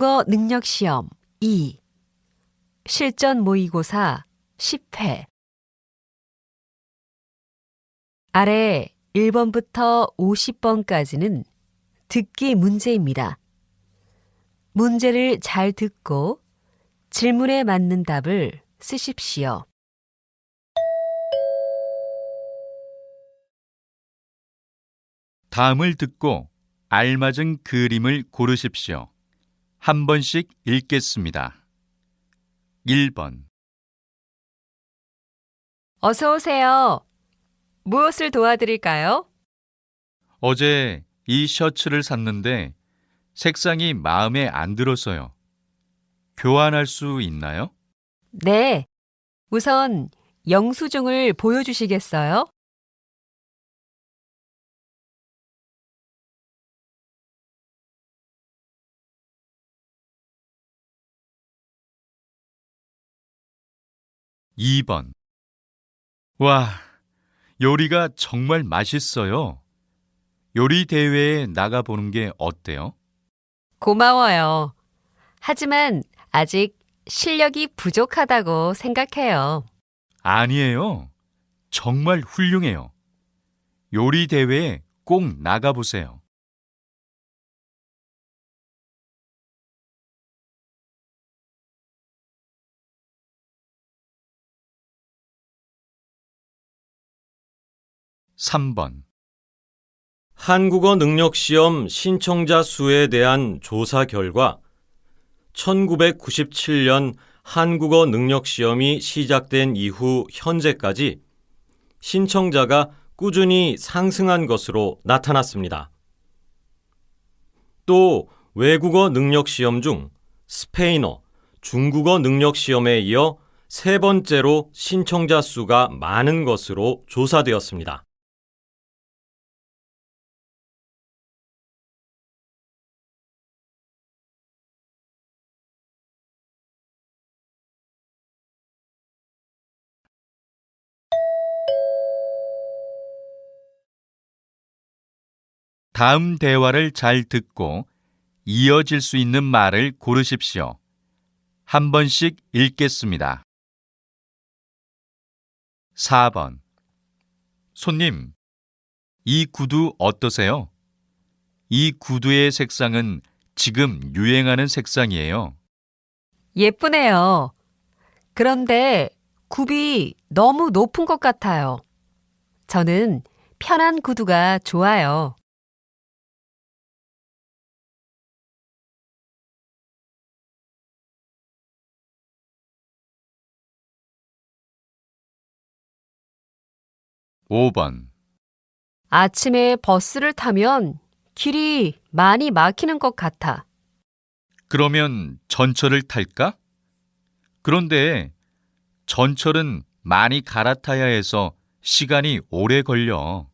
한국어 능력 시험 2 실전 모의고사 10회 아래 1번부터 50번까지는 듣기 문제입니다. 문제를 잘 듣고 질문에 맞는 답을 쓰십시오. 다음을 듣고 알맞은 그림을 고르십시오. 한 번씩 읽겠습니다. 1번, 어서 오세요. 무엇을 도와드릴까요? 어제 이 셔츠를 샀는데 색상이 마음에 안 들어서요. 교환할 수 있나요? 네. 우선 영수증을 보여주시겠어요? 이번 와, 요리가 정말 맛있어요. 요리 대회에 나가보는 게 어때요? 고마워요. 하지만 아직 실력이 부족하다고 생각해요. 아니에요. 정말 훌륭해요. 요리 대회에 꼭 나가보세요. 삼번 한국어 능력 시험 신청자 수에 대한 조사 결과 1997년 한국어 능력 시험이 시작된 이후 현재까지 신청자가 꾸준히 상승한 것으로 나타났습니다. 또 외국어 능력 시험 중 스페인어, 중국어 능력 시험에 이어 세 번째로 신청자 수가 많은 것으로 조사되었습니다. 다음 대화를 잘 듣고 이어질 수 있는 말을 고르십시오. 한 번씩 읽겠습니다. 4번 손님, 이 구두 어떠세요? 이 구두의 색상은 지금 유행하는 색상이에요. 예쁘네요. 그런데 굽이 너무 높은 것 같아요. 저는 편한 구두가 좋아요. 오번 아침에 버스를 타면 길이 많이 막히는 것 같아. 그러면 전철을 탈까? 그런데 전철은 많이 갈아타야 해서 시간이 오래 걸려.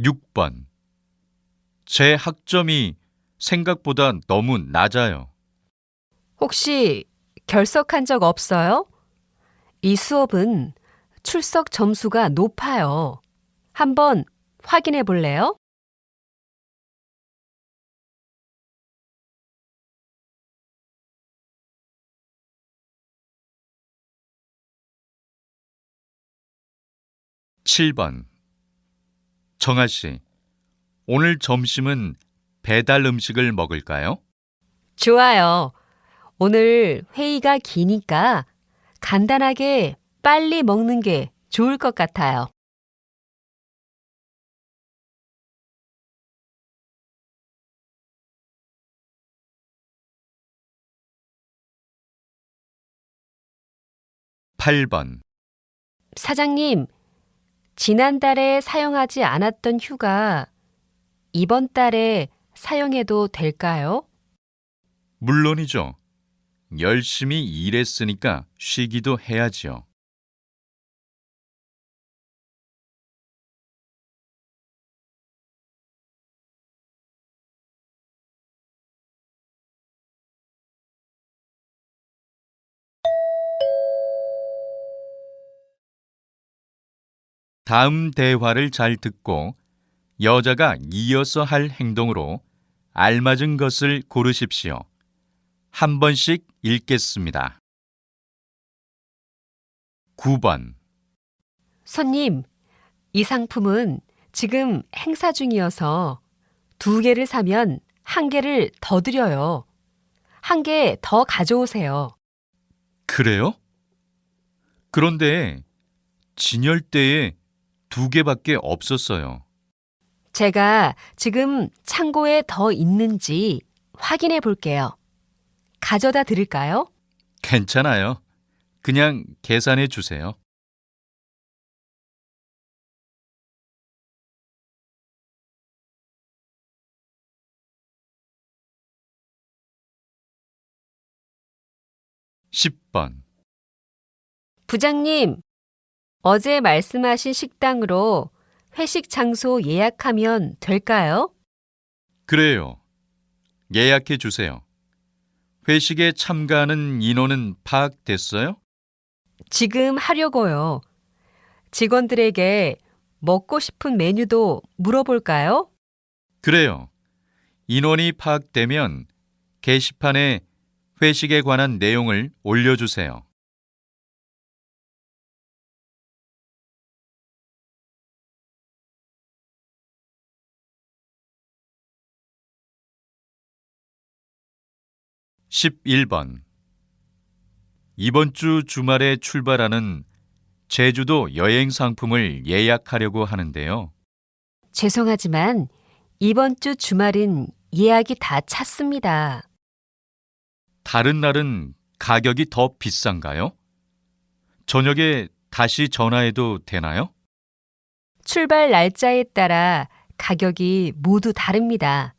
육번 제 학점이 생각보다 너무 낮아요. 혹시 결석한 적 없어요? 이 수업은 출석 점수가 높아요. 한번 확인해 볼래요? 칠번 정아 씨, 오늘 점심은 배달 음식을 먹을까요? 좋아요. 오늘 회의가 기니까 간단하게 빨리 먹는 게 좋을 것 같아요. 팔 번 사장님, 지난달에 사용하지 않았던 휴가 이번 달에 사용해도 될까요? 물론이죠. 열심히 일했으니까 쉬기도 해야지요. 다음 대화를 잘 듣고 여자가 이어서 할 행동으로 알맞은 것을 고르십시오. 한 번씩 읽겠습니다. 9번. 손님, 이 상품은 지금 행사 중이어서 두 개를 사면 한 개를 더 드려요. 한 개 더 가져오세요. 그래요? 그런데 진열대에 두 개밖에 없었어요. 제가 지금 창고에 더 있는지 확인해 볼게요. 가져다 드릴까요? 괜찮아요. 그냥 계산해 주세요. 십번 부장님, 어제 말씀하신 식당으로 회식 장소 예약하면 될까요? 그래요. 예약해 주세요. 회식에 참가하는 인원은 파악됐어요? 지금 하려고요. 직원들에게 먹고 싶은 메뉴도 물어볼까요? 그래요. 인원이 파악되면 게시판에 회식에 관한 내용을 올려주세요. 십일 번 이번 주 주말에 출발하는 제주도 여행 상품을 예약하려고 하는데요. 죄송하지만 이번 주 주말은 예약이 다 찼습니다. 다른 날은 가격이 더 비싼가요? 저녁에 다시 전화해도 되나요? 출발 날짜에 따라 가격이 모두 다릅니다.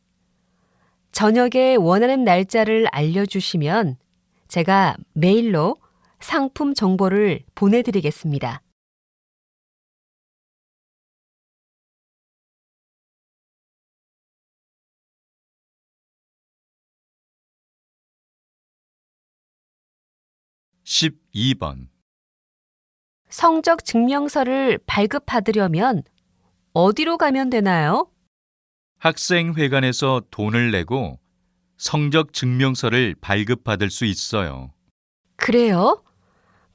저녁에 원하는 날짜를 알려주시면 제가 메일로 상품 정보를 보내드리겠습니다. 십이 번 성적 증명서를 발급받으려면 어디로 가면 되나요? 학생회관에서 돈을 내고 성적 증명서를 발급받을 수 있어요. 그래요?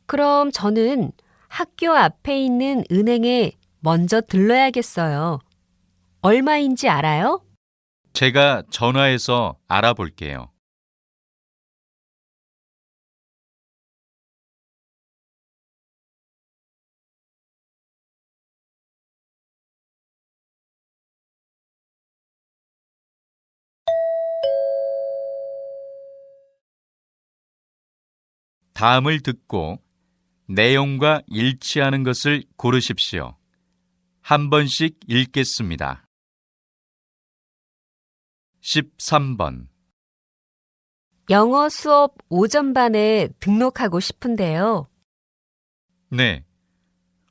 그럼 저는 학교 앞에 있는 은행에 먼저 들러야겠어요. 얼마인지 알아요? 제가 전화해서 알아볼게요. 다음을 듣고 내용과 일치하는 것을 고르십시오. 한 번씩 읽겠습니다. 13번 영어 수업 오전반에 등록하고 싶은데요. 네.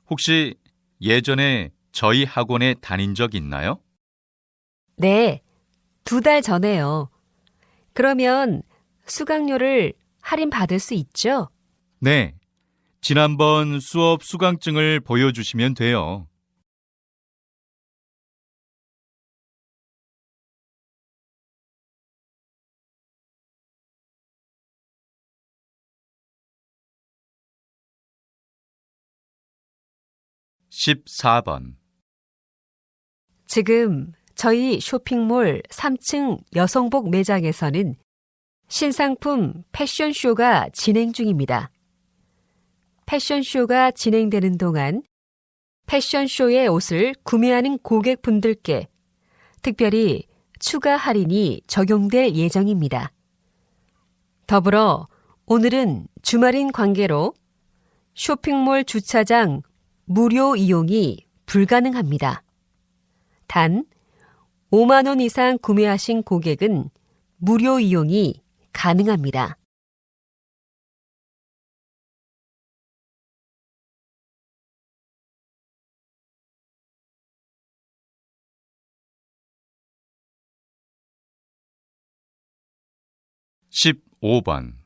혹시 예전에 저희 학원에 다닌 적 있나요? 네, 두 달 전에요. 그러면 수강료를 할인 받을 수 있죠? 네. 지난번 수업 수강증을 보여주시면 돼요. 십사 번 지금 저희 쇼핑몰 3층 여성복 매장에서는 신상품 패션쇼가 진행 중입니다. 패션쇼가 진행되는 동안 패션쇼의 옷을 구매하는 고객분들께 특별히 추가 할인이 적용될 예정입니다. 더불어 오늘은 주말인 관계로 쇼핑몰 주차장 무료 이용이 불가능합니다. 단 5만 원 이상 구매하신 고객은 무료 이용이 가능합니다. 십오 번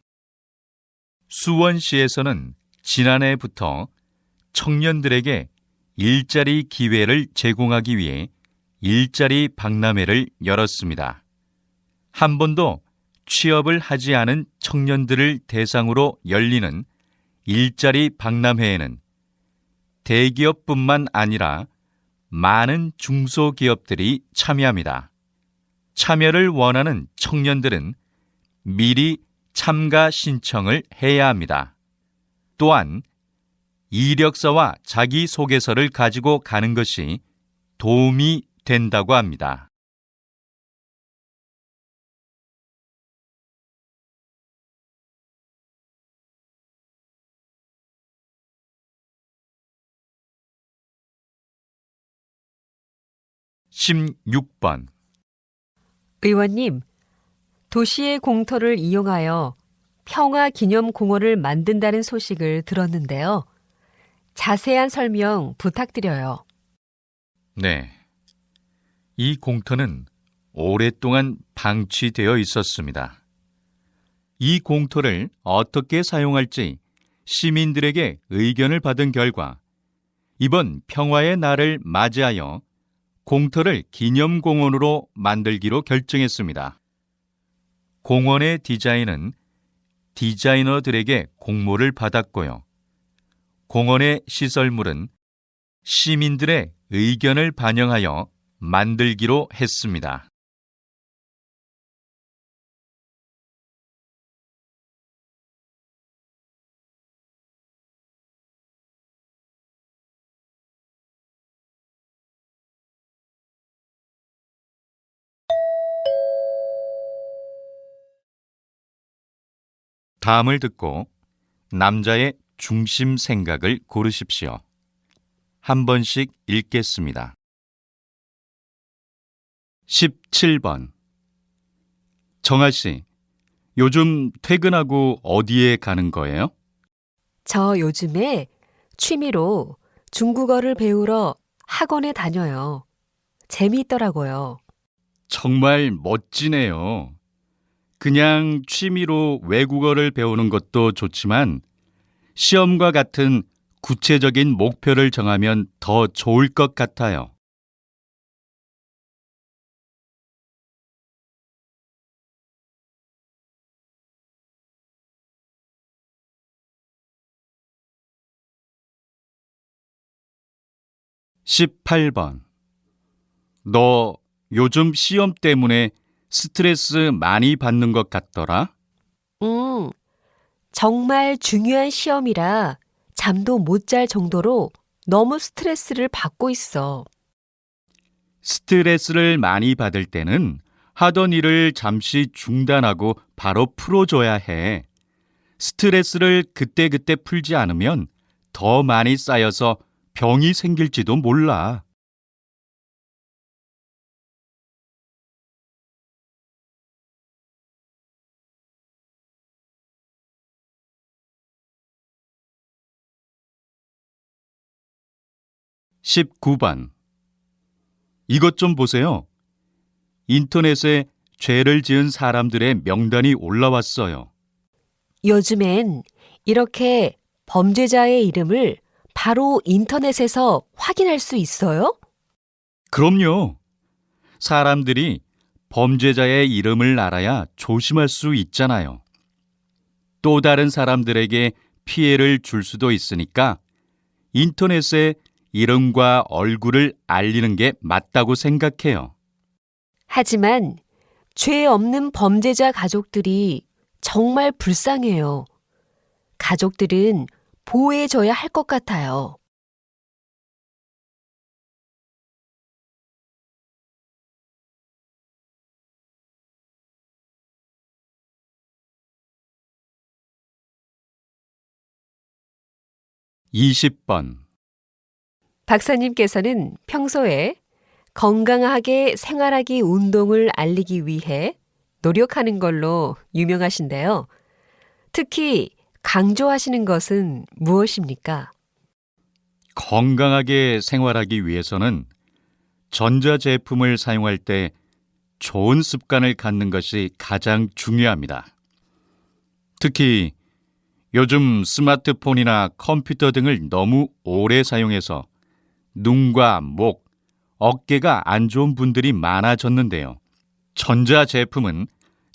수원시에서는 지난해부터 청년들에게 일자리 기회를 제공하기 위해 일자리 박람회를 열었습니다. 한 번도 취업을 하지 않은 청년들을 대상으로 열리는 일자리 박람회에는 대기업뿐만 아니라 많은 중소기업들이 참여합니다. 참여를 원하는 청년들은 미리 참가 신청을 해야 합니다. 또한 이력서와 자기소개서를 가지고 가는 것이 도움이 된다고 합니다. (16번) 의원님, 도시의 공터를 이용하여 평화 기념 공원을 만든다는 소식을 들었는데요. 자세한 설명 부탁드려요. 네. 이 공터는 오랫동안 방치되어 있었습니다. 이 공터를 어떻게 사용할지 시민들에게 의견을 받은 결과 이번 평화의 날을 맞이하여 공터를 기념공원으로 만들기로 결정했습니다. 공원의 디자인은 디자이너들에게 공모를 받았고요. 공원의 시설물은 시민들의 의견을 반영하여 만들기로 했습니다. 다음을 듣고 남자의 중심 생각을 고르십시오. 한 번씩 읽겠습니다. 17번 정아 씨, 요즘 퇴근하고 어디에 가는 거예요? 저 요즘에 취미로 중국어를 배우러 학원에 다녀요. 재미있더라고요. 정말 멋지네요. 그냥 취미로 외국어를 배우는 것도 좋지만 시험과 같은 구체적인 목표를 정하면 더 좋을 것 같아요. (18번) 너 요즘 시험 때문에 스트레스 많이 받는 것 같더라? 음, 정말 중요한 시험이라 잠도 못 잘 정도로 너무 스트레스를 받고 있어. 스트레스를 많이 받을 때는 하던 일을 잠시 중단하고 바로 풀어줘야 해. 스트레스를 그때그때 풀지 않으면 더 많이 쌓여서 병이 생길지도 몰라. 19번 이것 좀 보세요. 인터넷에 죄를 지은 사람들의 명단이 올라왔어요. 요즘엔 이렇게 범죄자의 이름을 바로 인터넷에서 확인할 수 있어요? 그럼요. 사람들이 범죄자의 이름을 알아야 조심할 수 있잖아요. 또 다른 사람들에게 피해를 줄 수도 있으니까 인터넷에 이름과 얼굴을 알리는 게 맞다고 생각해요. 하지만 죄 없는 범죄자 가족들이 정말 불쌍해요. 가족들은 보호해줘야 할 것 같아요. (20번) 박사님께서는 평소에 건강하게 생활하기 운동을 알리기 위해 노력하는 걸로 유명하신데요. 특히 강조하시는 것은 무엇입니까? 건강하게 생활하기 위해서는 전자제품을 사용할 때 좋은 습관을 갖는 것이 가장 중요합니다. 특히 요즘 스마트폰이나 컴퓨터 등을 너무 오래 사용해서 눈과 목, 어깨가 안 좋은 분들이 많아졌는데요. 전자 제품은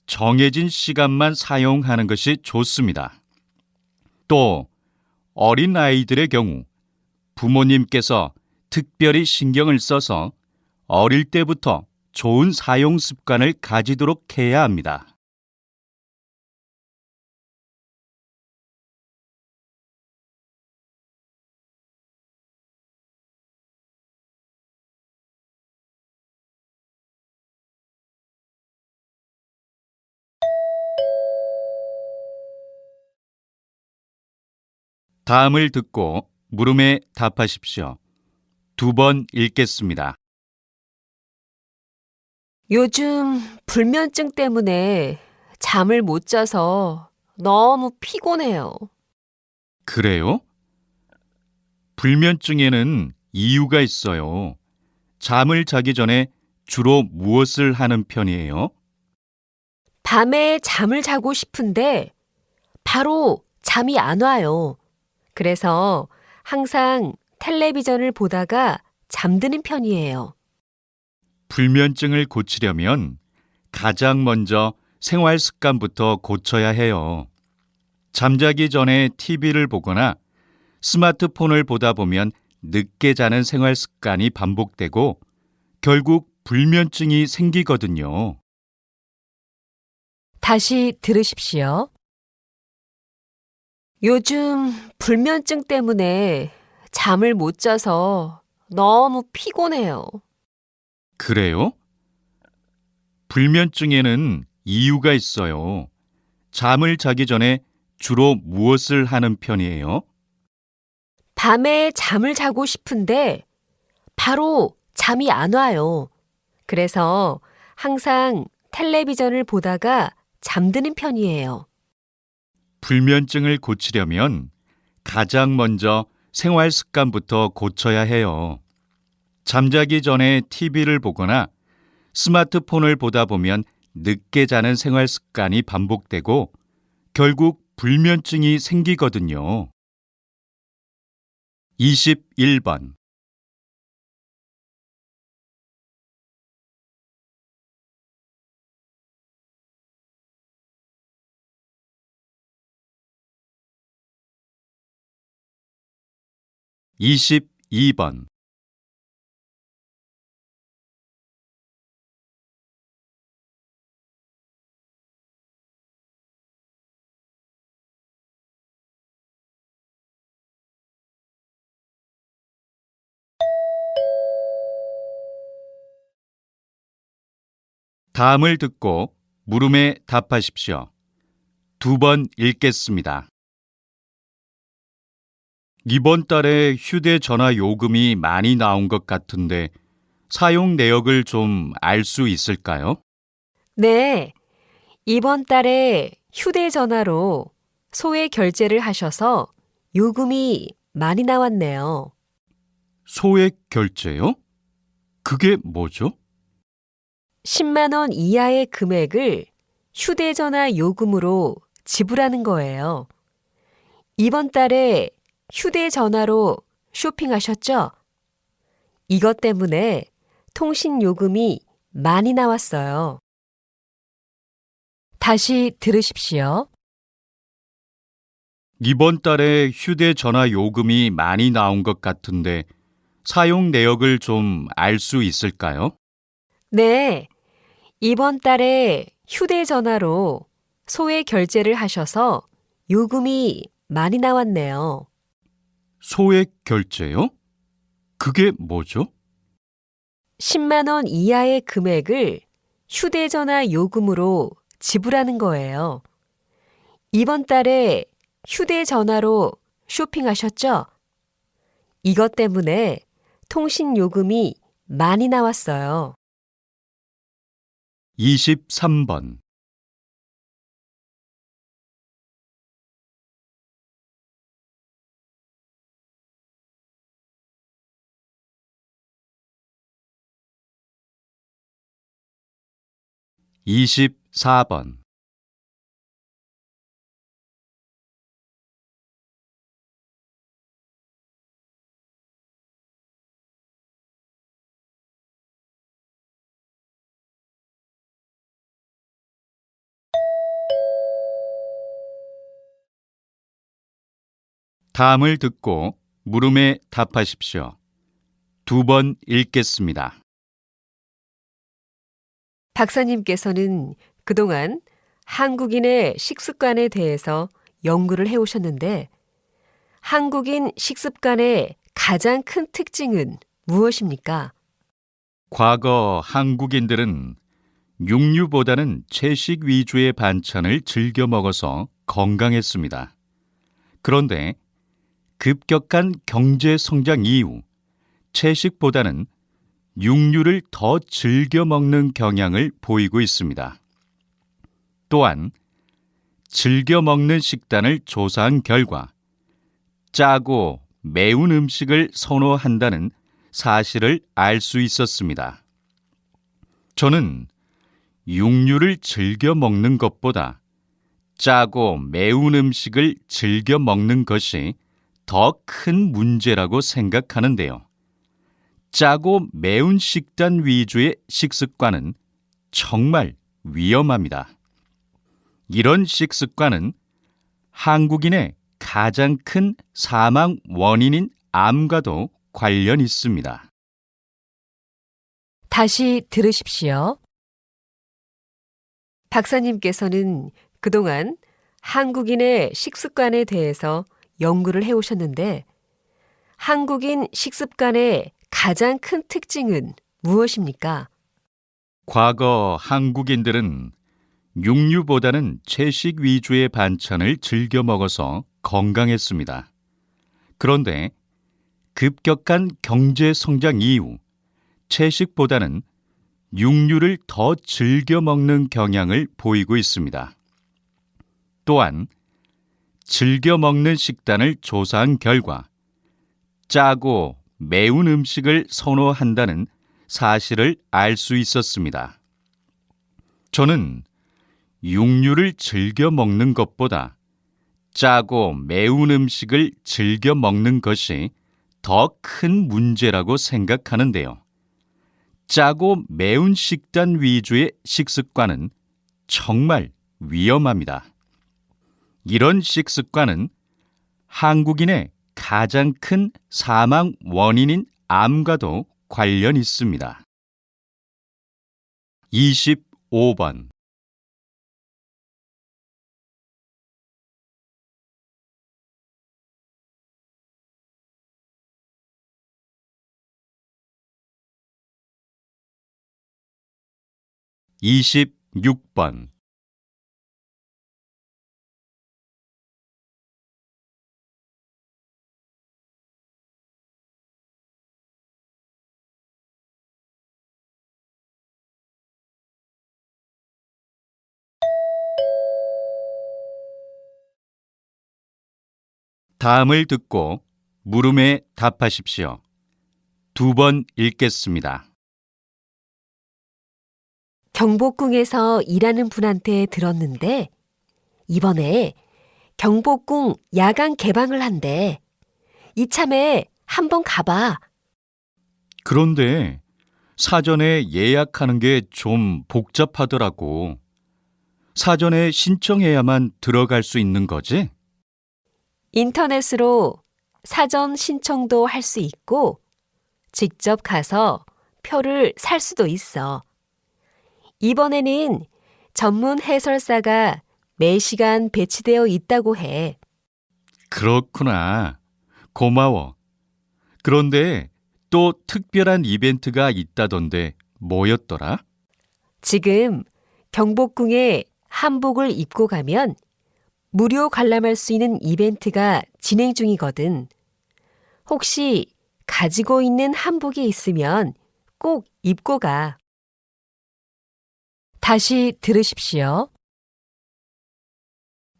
정해진 시간만 사용하는 것이 좋습니다. 또 어린 아이들의 경우 부모님께서 특별히 신경을 써서 어릴 때부터 좋은 사용 습관을 가지도록 해야 합니다. 다음을 듣고 물음에 답하십시오. 두 번 읽겠습니다. 요즘 불면증 때문에 잠을 못 자서 너무 피곤해요. 그래요? 불면증에는 이유가 있어요. 잠을 자기 전에 주로 무엇을 하는 편이에요? 밤에 잠을 자고 싶은데 바로 잠이 안 와요. 그래서 항상 텔레비전을 보다가 잠드는 편이에요. 불면증을 고치려면 가장 먼저 생활 습관부터 고쳐야 해요. 잠자기 전에 TV를 보거나 스마트폰을 보다 보면 늦게 자는 생활 습관이 반복되고 결국 불면증이 생기거든요. 다시 들으십시오. 요즘 불면증 때문에 잠을 못 자서 너무 피곤해요. 그래요? 불면증에는 이유가 있어요. 잠을 자기 전에 주로 무엇을 하는 편이에요? 밤에 잠을 자고 싶은데 바로 잠이 안 와요. 그래서 항상 텔레비전을 보다가 잠드는 편이에요. 불면증을 고치려면 가장 먼저 생활 습관부터 고쳐야 해요. 잠자기 전에 TV를 보거나 스마트폰을 보다 보면 늦게 자는 생활 습관이 반복되고 결국 불면증이 생기거든요. 21번 22번 다음을 듣고 물음에 답하십시오. 두 번 읽겠습니다. 이번 달에 휴대전화 요금이 많이 나온 것 같은데 사용 내역을 좀 알 수 있을까요? 네. 이번 달에 휴대전화로 소액 결제를 하셔서 요금이 많이 나왔네요. 소액 결제요? 그게 뭐죠? 10만 원 이하의 금액을 휴대전화 요금으로 지불하는 거예요. 이번 달에 휴대전화로 쇼핑하셨죠? 이것 때문에 통신 요금이 많이 나왔어요. 다시 들으십시오. 이번 달에 휴대전화 요금이 많이 나온 것 같은데 사용 내역을 좀 알 수 있을까요? 네. 이번 달에 휴대전화로 소액 결제를 하셔서 요금이 많이 나왔네요. 소액 결제요? 그게 뭐죠? 10만 원 이하의 금액을 휴대전화 요금으로 지불하는 거예요. 이번 달에 휴대전화로 쇼핑하셨죠? 이것 때문에 통신 요금이 많이 나왔어요. 23번 24번 다음을 듣고 물음에 답하십시오. 두 번 읽겠습니다. 박사님께서는 그동안 한국인의 식습관에 대해서 연구를 해오셨는데 한국인 식습관의 가장 큰 특징은 무엇입니까? 과거 한국인들은 육류보다는 채식 위주의 반찬을 즐겨 먹어서 건강했습니다. 그런데 급격한 경제 성장 이후 채식보다는 육류를 더 즐겨 먹는 경향을 보이고 있습니다. 또한 즐겨 먹는 식단을 조사한 결과 짜고 매운 음식을 선호한다는 사실을 알 수 있었습니다. 저는 육류를 즐겨 먹는 것보다 짜고 매운 음식을 즐겨 먹는 것이 더 큰 문제라고 생각하는데요. 짜고 매운 식단 위주의 식습관은 정말 위험합니다. 이런 식습관은 한국인의 가장 큰 사망 원인인 암과도 관련 있습니다. 다시 들으십시오. 박사님께서는 그동안 한국인의 식습관에 대해서 연구를 해오셨는데 한국인 식습관의 가장 큰 특징은 무엇입니까? 과거 한국인들은 육류보다는 채식 위주의 반찬을 즐겨 먹어서 건강했습니다. 그런데 급격한 경제 성장 이후 채식보다는 육류를 더 즐겨 먹는 경향을 보이고 있습니다. 또한 즐겨 먹는 식단을 조사한 결과 짜고 매운 음식을 선호한다는 사실을 알 수 있었습니다. 저는 육류를 즐겨 먹는 것보다 짜고 매운 음식을 즐겨 먹는 것이 더 큰 문제라고 생각하는데요. 짜고 매운 식단 위주의 식습관은 정말 위험합니다. 이런 식습관은 한국인의 가장 큰 사망 원인인 암과도 관련 있습니다. 25번 (26번) 다음을 듣고 물음에 답하십시오. 두 번 읽겠습니다. 경복궁에서 일하는 분한테 들었는데 이번에 경복궁 야간 개방을 한대. 이참에 한번 가봐. 그런데 사전에 예약하는 게 좀 복잡하더라고. 사전에 신청해야만 들어갈 수 있는 거지? 인터넷으로 사전 신청도 할 수 있고 직접 가서 표를 살 수도 있어. 이번에는 전문 해설사가 매시간 배치되어 있다고 해. 그렇구나. 고마워. 그런데 또 특별한 이벤트가 있다던데 뭐였더라? 지금 경복궁에 한복을 입고 가면 무료 관람할 수 있는 이벤트가 진행 중이거든. 혹시 가지고 있는 한복이 있으면 꼭 입고 가. 다시 들으십시오.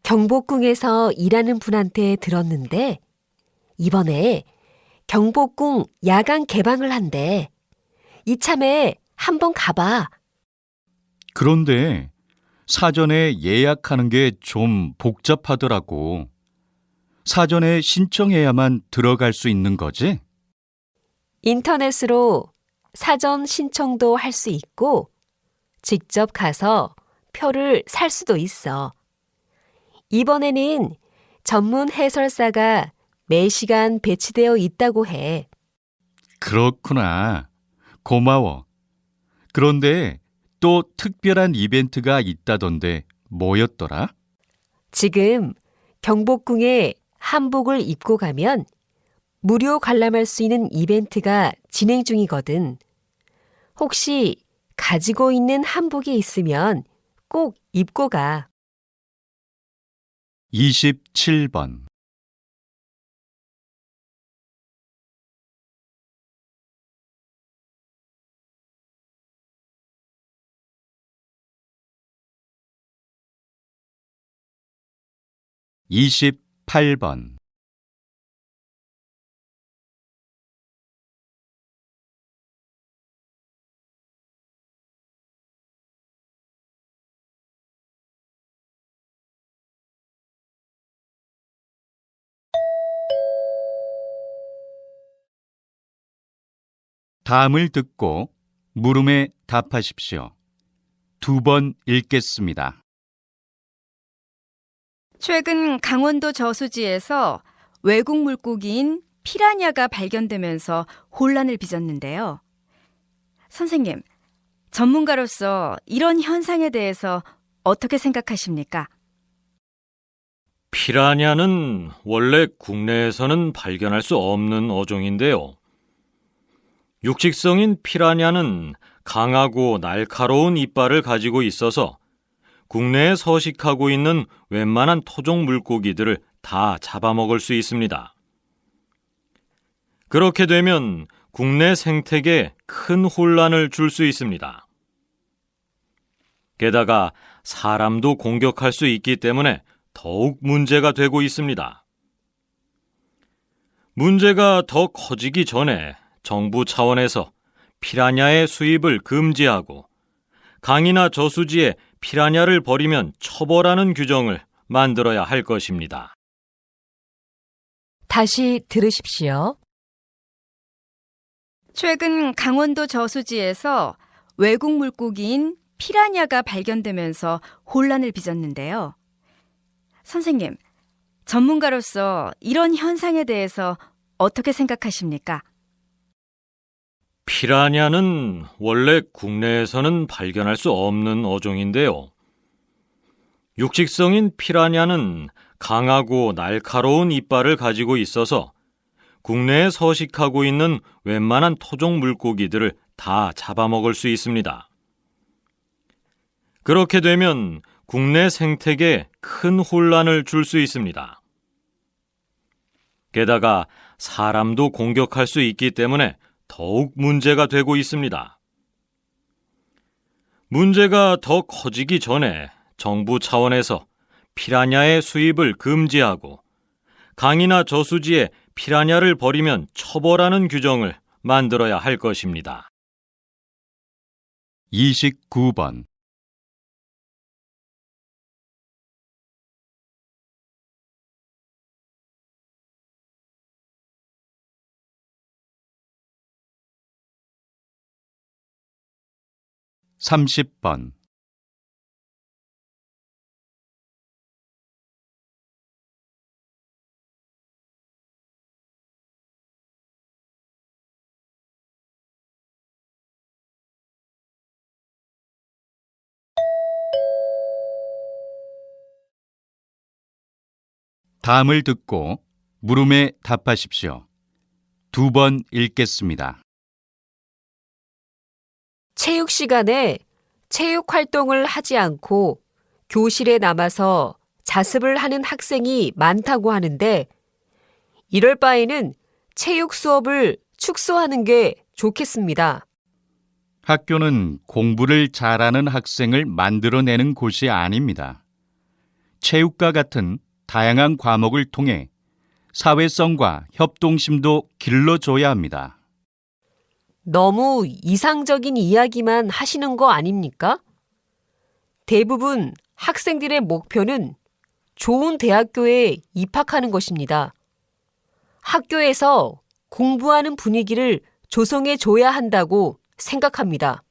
경복궁에서 일하는 분한테 들었는데 이번에 경복궁 야간 개방을 한대. 이참에 한번 가봐. 그런데 사전에 예약하는 게 좀 복잡하더라고. 사전에 신청해야만 들어갈 수 있는 거지? 인터넷으로 사전 신청도 할 수 있고 직접 가서 표를 살 수도 있어. 이번에는 전문 해설사가 매시간 배치되어 있다고 해. 그렇구나. 고마워. 그런데 또 특별한 이벤트가 있다던데 뭐였더라? 지금 경복궁에 한복을 입고 가면 무료 관람할 수 있는 이벤트가 진행 중이거든. 혹시 가지고 있는 한복이 있으면 꼭 입고 가. 27번. 이십팔 번 다음을 듣고 물음에 답하십시오. 두 번 읽겠습니다. 최근 강원도 저수지에서 외국 물고기인 피라냐가 발견되면서 혼란을 빚었는데요. 선생님, 전문가로서 이런 현상에 대해서 어떻게 생각하십니까? 피라냐는 원래 국내에서는 발견할 수 없는 어종인데요. 육식성인 피라냐는 강하고 날카로운 이빨을 가지고 있어서 국내에 서식하고 있는 웬만한 토종 물고기들을 다 잡아먹을 수 있습니다. 그렇게 되면 국내 생태계에 큰 혼란을 줄 수 있습니다. 게다가 사람도 공격할 수 있기 때문에 더욱 문제가 되고 있습니다. 문제가 더 커지기 전에 정부 차원에서 피라냐의 수입을 금지하고 강이나 저수지에 피라냐를 버리면 처벌하는 규정을 만들어야 할 것입니다. 다시 들으십시오. 최근 강원도 저수지에서 외국 물고기인 피라냐가 발견되면서 혼란을 빚었는데요. 선생님, 전문가로서 이런 현상에 대해서 어떻게 생각하십니까? 피라냐는 원래 국내에서는 발견할 수 없는 어종인데요. 육식성인 피라냐는 강하고 날카로운 이빨을 가지고 있어서 국내에 서식하고 있는 웬만한 토종 물고기들을 다 잡아먹을 수 있습니다. 그렇게 되면 국내 생태계에 큰 혼란을 줄 수 있습니다. 게다가 사람도 공격할 수 있기 때문에 더욱 문제가 되고 있습니다. 문제가 더 커지기 전에 정부 차원에서 피라냐의 수입을 금지하고 강이나 저수지에 피라냐를 버리면 처벌하는 규정을 만들어야 할 것입니다. 29번. 삼십 번 다음을 듣고 물음에 답하십시오. 두 번 읽겠습니다. 체육 시간에 체육 활동을 하지 않고 교실에 남아서 자습을 하는 학생이 많다고 하는데 이럴 바에는 체육 수업을 축소하는 게 좋겠습니다. 학교는 공부를 잘하는 학생을 만들어내는 곳이 아닙니다. 체육과 같은 다양한 과목을 통해 사회성과 협동심도 길러줘야 합니다. 너무 이상적인 이야기만 하시는 거 아닙니까? 대부분 학생들의 목표는 좋은 대학교에 입학하는 것입니다. 학교에서 공부하는 분위기를 조성해 줘야 한다고 생각합니다.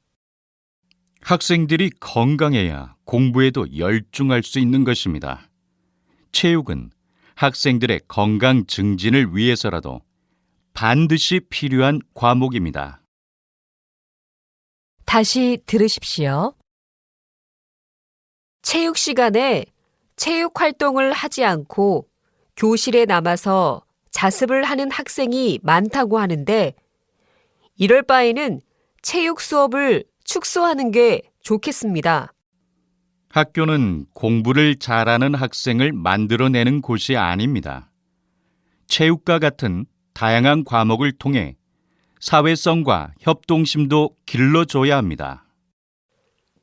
학생들이 건강해야 공부에도 열중할 수 있는 것입니다. 체육은 학생들의 건강 증진을 위해서라도 반드시 필요한 과목입니다. 다시 들으십시오. 체육 시간에 체육 활동을 하지 않고 교실에 남아서 자습을 하는 학생이 많다고 하는데 이럴 바에는 체육 수업을 축소하는 게 좋겠습니다. 학교는 공부를 잘하는 학생을 만들어내는 곳이 아닙니다. 체육과 같은 다양한 과목을 통해 사회성과 협동심도 길러줘야 합니다.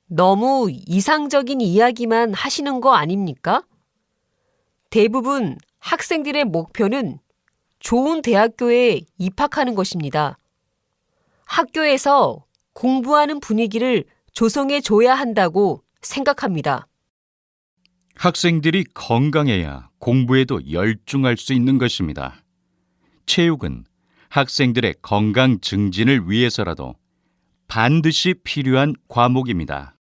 너무 이상적인 이야기만 하시는 거 아닙니까? 대부분 학생들의 목표는 좋은 대학교에 입학하는 것입니다. 학교에서 공부하는 분위기를 조성해 줘야 한다고 생각합니다. 학생들이 건강해야 공부에도 열중할 수 있는 것입니다. 체육은 학생들의 건강 증진을 위해서라도 반드시 필요한 과목입니다.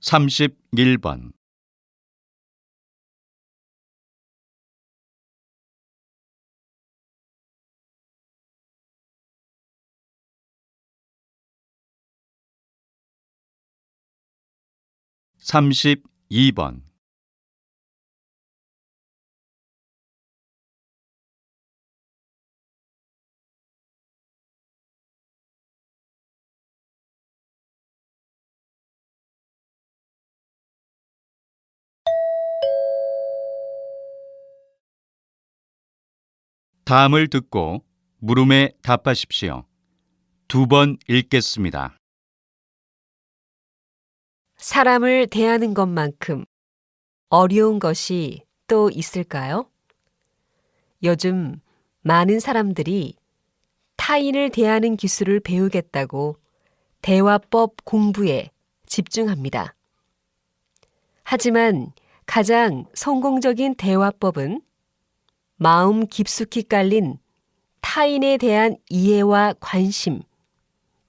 31번 32번 다음을 듣고 물음에 답하십시오. 두 번 읽겠습니다. 사람을 대하는 것만큼 어려운 것이 또 있을까요? 요즘 많은 사람들이 타인을 대하는 기술을 배우겠다고 대화법 공부에 집중합니다. 하지만 가장 성공적인 대화법은 마음 깊숙이 깔린 타인에 대한 이해와 관심,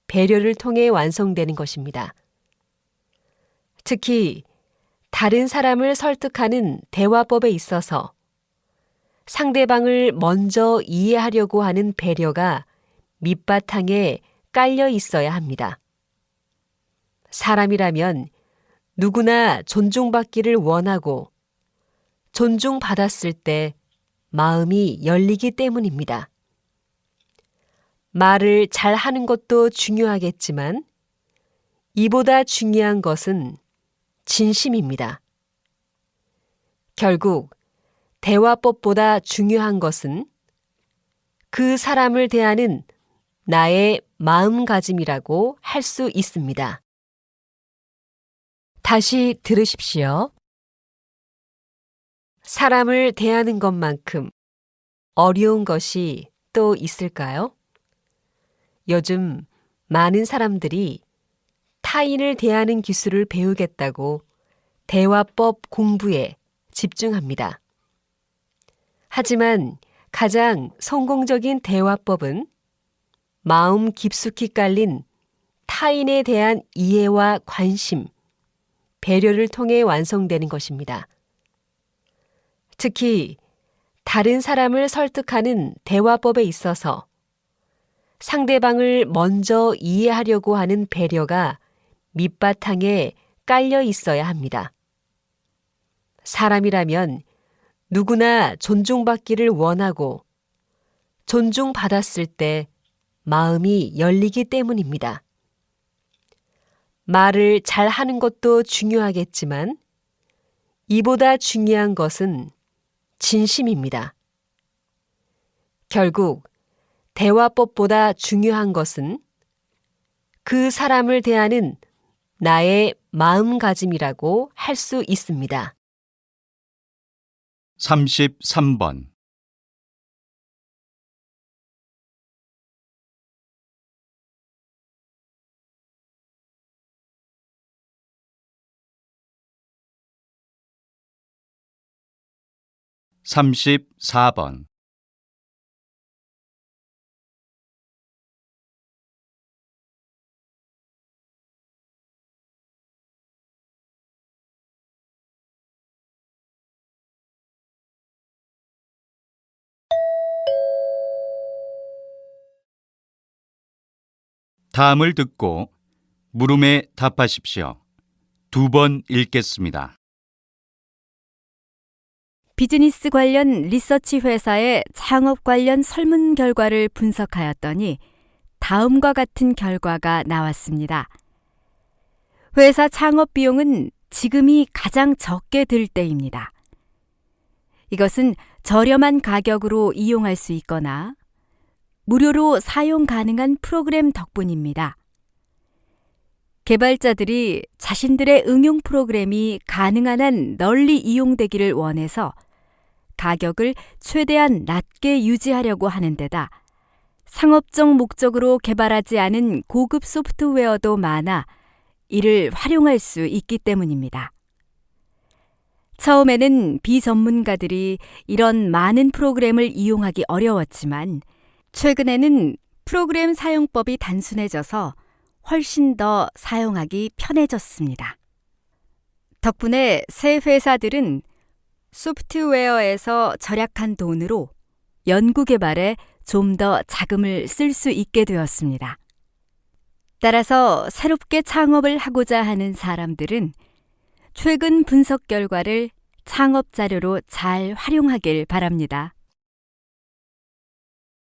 배려를 통해 완성되는 것입니다. 특히 다른 사람을 설득하는 대화법에 있어서 상대방을 먼저 이해하려고 하는 배려가 밑바탕에 깔려 있어야 합니다. 사람이라면 누구나 존중받기를 원하고 존중받았을 때 마음이 열리기 때문입니다. 말을 잘 하는 것도 중요하겠지만 이보다 중요한 것은 진심입니다. 결국 대화법보다 중요한 것은 그 사람을 대하는 나의 마음가짐이라고 할 수 있습니다. 다시 들으십시오. 사람을 대하는 것만큼 어려운 것이 또 있을까요? 요즘 많은 사람들이 타인을 대하는 기술을 배우겠다고 대화법 공부에 집중합니다. 하지만 가장 성공적인 대화법은 마음 깊숙이 깔린 타인에 대한 이해와 관심, 배려를 통해 완성되는 것입니다. 특히 다른 사람을 설득하는 대화법에 있어서 상대방을 먼저 이해하려고 하는 배려가 밑바탕에 깔려 있어야 합니다. 사람이라면 누구나 존중받기를 원하고 존중받았을 때 마음이 열리기 때문입니다. 말을 잘 하는 것도 중요하겠지만 이보다 중요한 것은 진심입니다. 결국 대화법보다 중요한 것은 그 사람을 대하는 나의 마음가짐이라고 할 수 있습니다. 33번 34번 다음을 듣고 물음에 답하십시오. 두 번 읽겠습니다. 비즈니스 관련 리서치 회사의 창업 관련 설문 결과를 분석하였더니 다음과 같은 결과가 나왔습니다. 회사 창업 비용은 지금이 가장 적게 들 때입니다. 이것은 저렴한 가격으로 이용할 수 있거나 무료로 사용 가능한 프로그램 덕분입니다. 개발자들이 자신들의 응용 프로그램이 가능한 한 널리 이용되기를 원해서 가격을 최대한 낮게 유지하려고 하는 데다 상업적 목적으로 개발하지 않은 고급 소프트웨어도 많아 이를 활용할 수 있기 때문입니다. 처음에는 비전문가들이 이런 많은 프로그램을 이용하기 어려웠지만 최근에는 프로그램 사용법이 단순해져서 훨씬 더 사용하기 편해졌습니다. 덕분에 새 회사들은 소프트웨어에서 절약한 돈으로 연구 개발에 좀 더 자금을 쓸 수 있게 되었습니다. 따라서 새롭게 창업을 하고자 하는 사람들은 최근 분석 결과를 창업 자료로 잘 활용하길 바랍니다.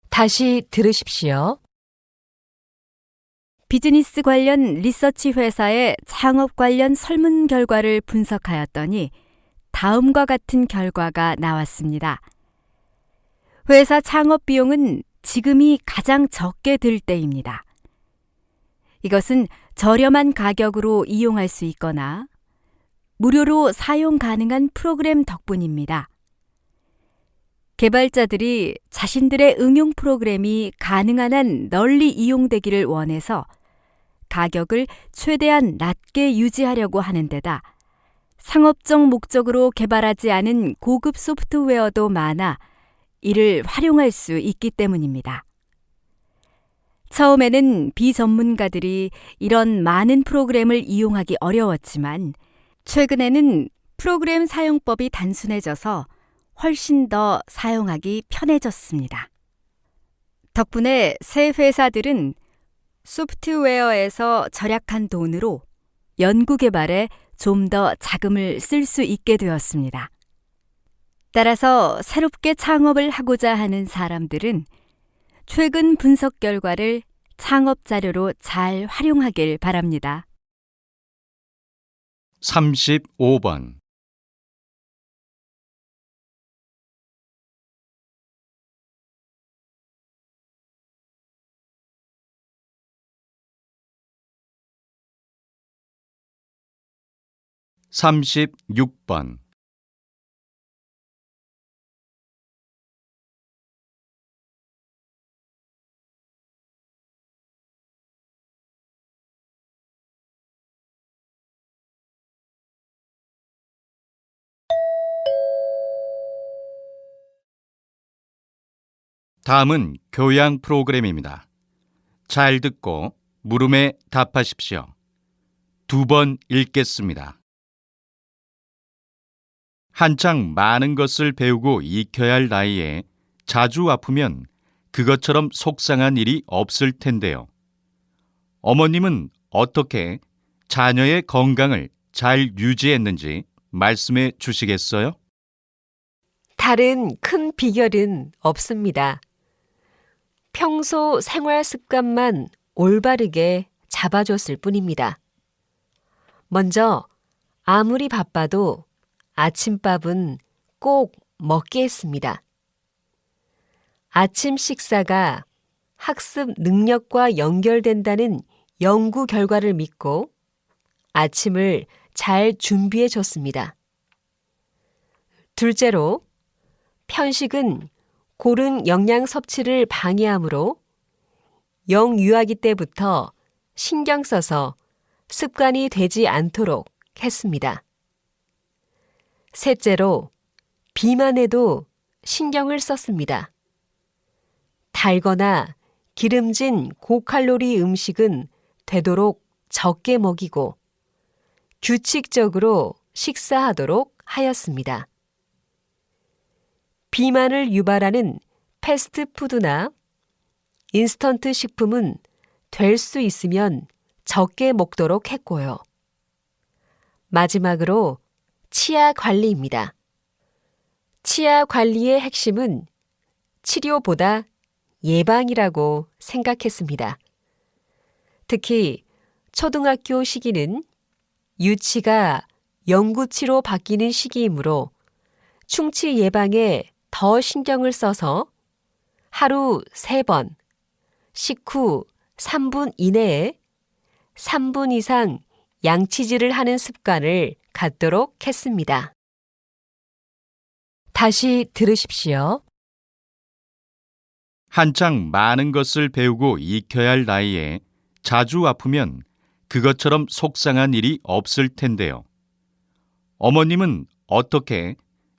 다시 들으십시오. 비즈니스 관련 리서치 회사의 창업 관련 설문 결과를 분석하였더니 다음과 같은 결과가 나왔습니다. 회사 창업 비용은 지금이 가장 적게 들 때입니다. 이것은 저렴한 가격으로 이용할 수 있거나 무료로 사용 가능한 프로그램 덕분입니다. 개발자들이 자신들의 응용 프로그램이 가능한 한 널리 이용되기를 원해서 가격을 최대한 낮게 유지하려고 하는 데다 상업적 목적으로 개발하지 않은 고급 소프트웨어도 많아 이를 활용할 수 있기 때문입니다. 처음에는 비전문가들이 이런 많은 프로그램을 이용하기 어려웠지만 최근에는 프로그램 사용법이 단순해져서 훨씬 더 사용하기 편해졌습니다. 덕분에 새 회사들은 소프트웨어에서 절약한 돈으로 연구 개발에 좀 더 자금을 쓸 수 있게 되었습니다. 따라서 새롭게 창업을 하고자 하는 사람들은 최근 분석 결과를 창업 자료로 잘 활용하길 바랍니다. 35번. 삼십육 번 다음은 교양 프로그램입니다. 잘 듣고 물음에 답하십시오. 두 번 읽겠습니다. 한창 많은 것을 배우고 익혀야 할 나이에 자주 아프면 그것처럼 속상한 일이 없을 텐데요. 어머님은 어떻게 자녀의 건강을 잘 유지했는지 말씀해 주시겠어요? 다른 큰 비결은 없습니다. 평소 생활 습관만 올바르게 잡아줬을 뿐입니다. 먼저 아무리 바빠도 아침밥은 꼭 먹게 했습니다. 아침 식사가 학습 능력과 연결된다는 연구 결과를 믿고 아침을 잘 준비해 줬습니다. 둘째로, 편식은 고른 영양 섭취를 방해하므로 영유아기 때부터 신경 써서 습관이 되지 않도록 했습니다. 셋째로, 비만에도 신경을 썼습니다. 달거나 기름진 고칼로리 음식은 되도록 적게 먹이고 규칙적으로 식사하도록 하였습니다. 비만을 유발하는 패스트푸드나 인스턴트 식품은 될 수 있으면 적게 먹도록 했고요. 마지막으로 치아 관리입니다. 치아 관리의 핵심은 치료보다 예방이라고 생각했습니다. 특히 초등학교 시기는 유치가 영구치로 바뀌는 시기이므로 충치 예방에 더 신경을 써서 하루 3번, 식후 3분 이내에 3분 이상 양치질을 하는 습관을 갖도록 했습니다. 다시 들으십시오. 한창 많은 것을 배우고 익혀야 할 나이에 자주 아프면 그것처럼 속상한 일이 없을 텐데요. 어머님은 어떻게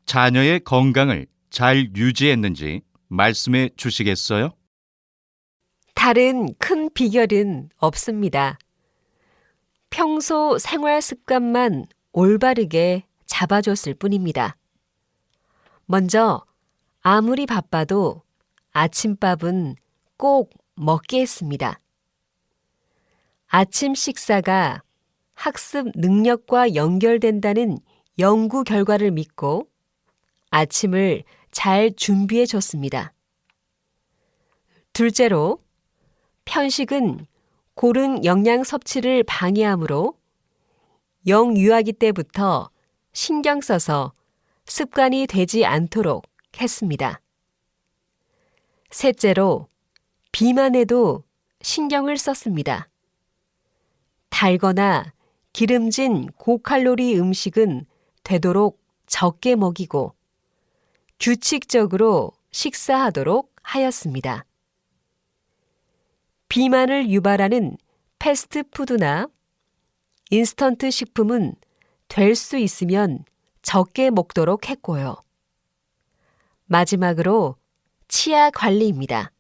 자녀의 건강을 잘 유지했는지 말씀해 주시겠어요? 다른 큰 비결은 없습니다. 평소 생활 습관만 올바르게 잡아줬을 뿐입니다. 먼저 아무리 바빠도 아침밥은 꼭 먹게 했습니다. 아침 식사가 학습 능력과 연결된다는 연구 결과를 믿고 아침을 잘 준비해 줬습니다. 둘째로, 편식은 고른 영양 섭취를 방해하므로 영유아기 때부터 신경 써서 습관이 되지 않도록 했습니다. 셋째로, 비만에도 신경을 썼습니다. 달거나 기름진 고칼로리 음식은 되도록 적게 먹이고 규칙적으로 식사하도록 하였습니다. 비만을 유발하는 패스트푸드나 인스턴트 식품은 될 수 있으면 적게 먹도록 했고요. 마지막으로 치아 관리입니다.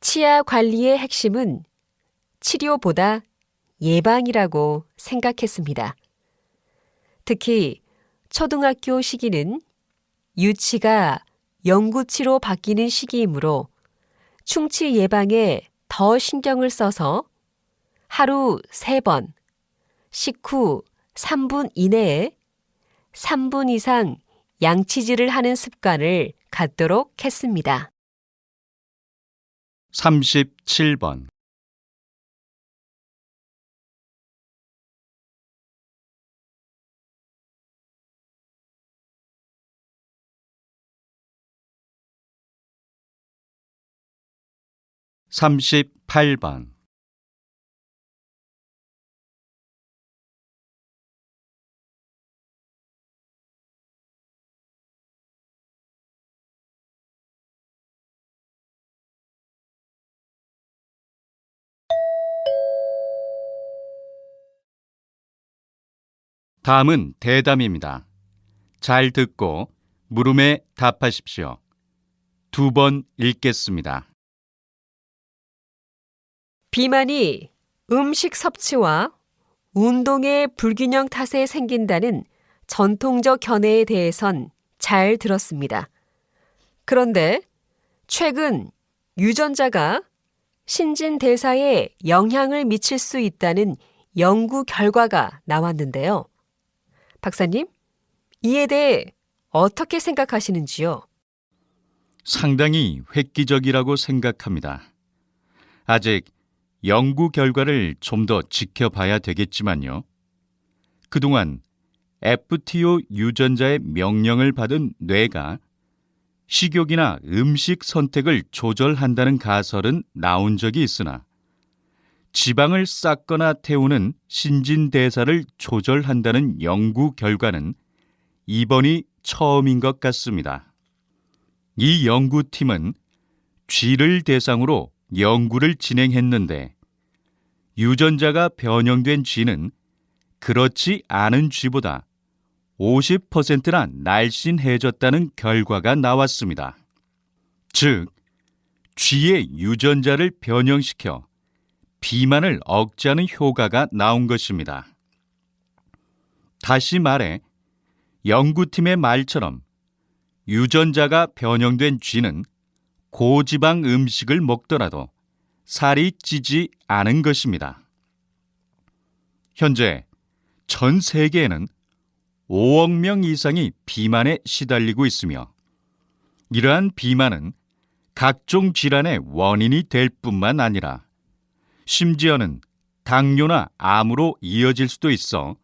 치아 관리의 핵심은 치료보다 예방이라고 생각했습니다. 특히 초등학교 시기는 유치가 영구치로 바뀌는 시기이므로 충치 예방에 더 신경을 써서 하루 3번, 식후 3분 이내에 3분 이상 양치질을 하는 습관을 갖도록 했습니다. 37번. 삼십팔 번 다음은 대담입니다. 잘 듣고 물음에 답하십시오. 두 번 읽겠습니다. 비만이 음식 섭취와 운동의 불균형 탓에 생긴다는 전통적 견해에 대해선 잘 들었습니다. 그런데 최근 유전자가 신진 대사에 영향을 미칠 수 있다는 연구 결과가 나왔는데요. 박사님, 이에 대해 어떻게 생각하시는지요? 상당히 획기적이라고 생각합니다. 아직 연구 결과를 좀 더 지켜봐야 되겠지만요. 그동안 FTO 유전자의 명령을 받은 뇌가 식욕이나 음식 선택을 조절한다는 가설은 나온 적이 있으나 지방을 쌓거나 태우는 신진대사를 조절한다는 연구 결과는 이번이 처음인 것 같습니다. 이 연구팀은 쥐를 대상으로 연구를 진행했는데 유전자가 변형된 쥐는 그렇지 않은 쥐보다 50%나 날씬해졌다는 결과가 나왔습니다. 즉, 쥐의 유전자를 변형시켜 비만을 억제하는 효과가 나온 것입니다. 다시 말해, 연구팀의 말처럼 유전자가 변형된 쥐는 고지방 음식을 먹더라도 살이 찌지 않은 것입니다. 현재 전 세계에는 5억 명 이상이 비만에 시달리고 있으며 이러한 비만은 각종 질환의 원인이 될 뿐만 아니라 심지어는 당뇨나 암으로 이어질 수도 있어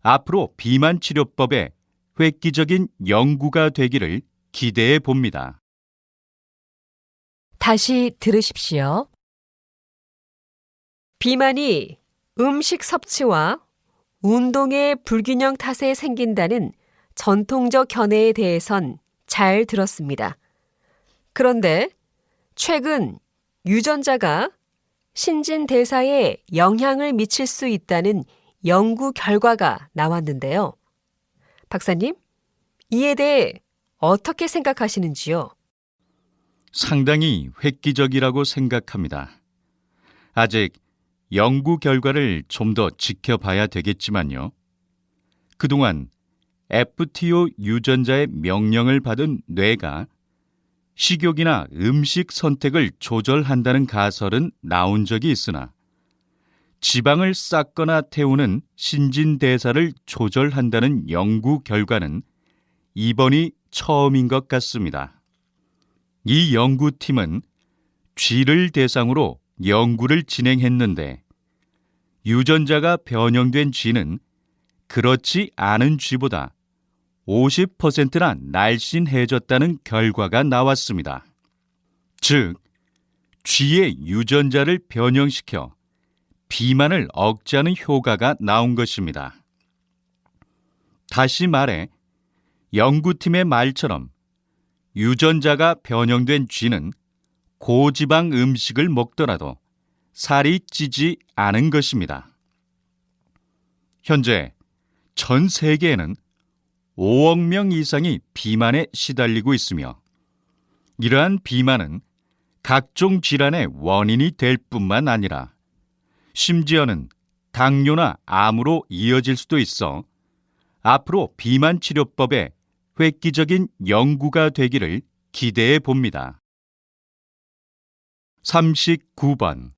앞으로 비만 치료법에 획기적인 연구가 되기를 기대해 봅니다. 다시 들으십시오. 비만이 음식 섭취와 운동의 불균형 탓에 생긴다는 전통적 견해에 대해선 잘 들었습니다. 그런데 최근 유전자가 신진 대사에 영향을 미칠 수 있다는 연구 결과가 나왔는데요. 박사님, 이에 대해 어떻게 생각하시는지요? 상당히 획기적이라고 생각합니다. 아직 연구 결과를 좀 더 지켜봐야 되겠지만요. 그동안 FTO 유전자의 명령을 받은 뇌가 식욕이나 음식 선택을 조절한다는 가설은 나온 적이 있으나 지방을 쌓거나 태우는 신진대사를 조절한다는 연구 결과는 이번이 처음인 것 같습니다. 이 연구팀은 쥐를 대상으로 연구를 진행했는데 유전자가 변형된 쥐는 그렇지 않은 쥐보다 50%나 날씬해졌다는 결과가 나왔습니다. 즉, 쥐의 유전자를 변형시켜 비만을 억제하는 효과가 나온 것입니다. 다시 말해, 연구팀의 말처럼 유전자가 변형된 쥐는 고지방 음식을 먹더라도 살이 찌지 않은 것입니다. 현재 전 세계에는 5억 명 이상이 비만에 시달리고 있으며 이러한 비만은 각종 질환의 원인이 될 뿐만 아니라 심지어는 당뇨나 암으로 이어질 수도 있어 앞으로 비만 치료법에 획기적인 연구가 되기를 기대해 봅니다. 39번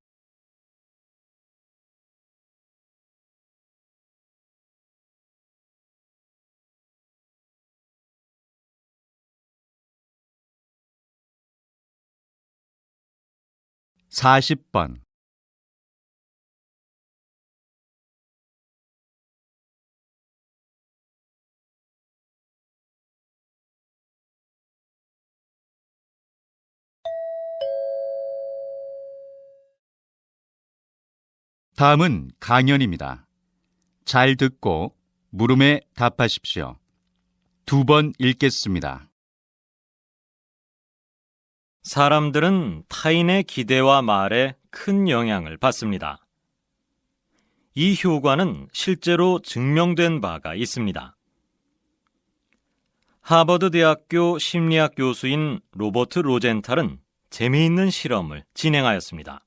40번 다음은 강연입니다. 잘 듣고 물음에 답하십시오. 두 번 읽겠습니다. 사람들은 타인의 기대와 말에 큰 영향을 받습니다. 이 효과는 실제로 증명된 바가 있습니다. 하버드 대학교 심리학 교수인 로버트 로젠탈은 재미있는 실험을 진행하였습니다.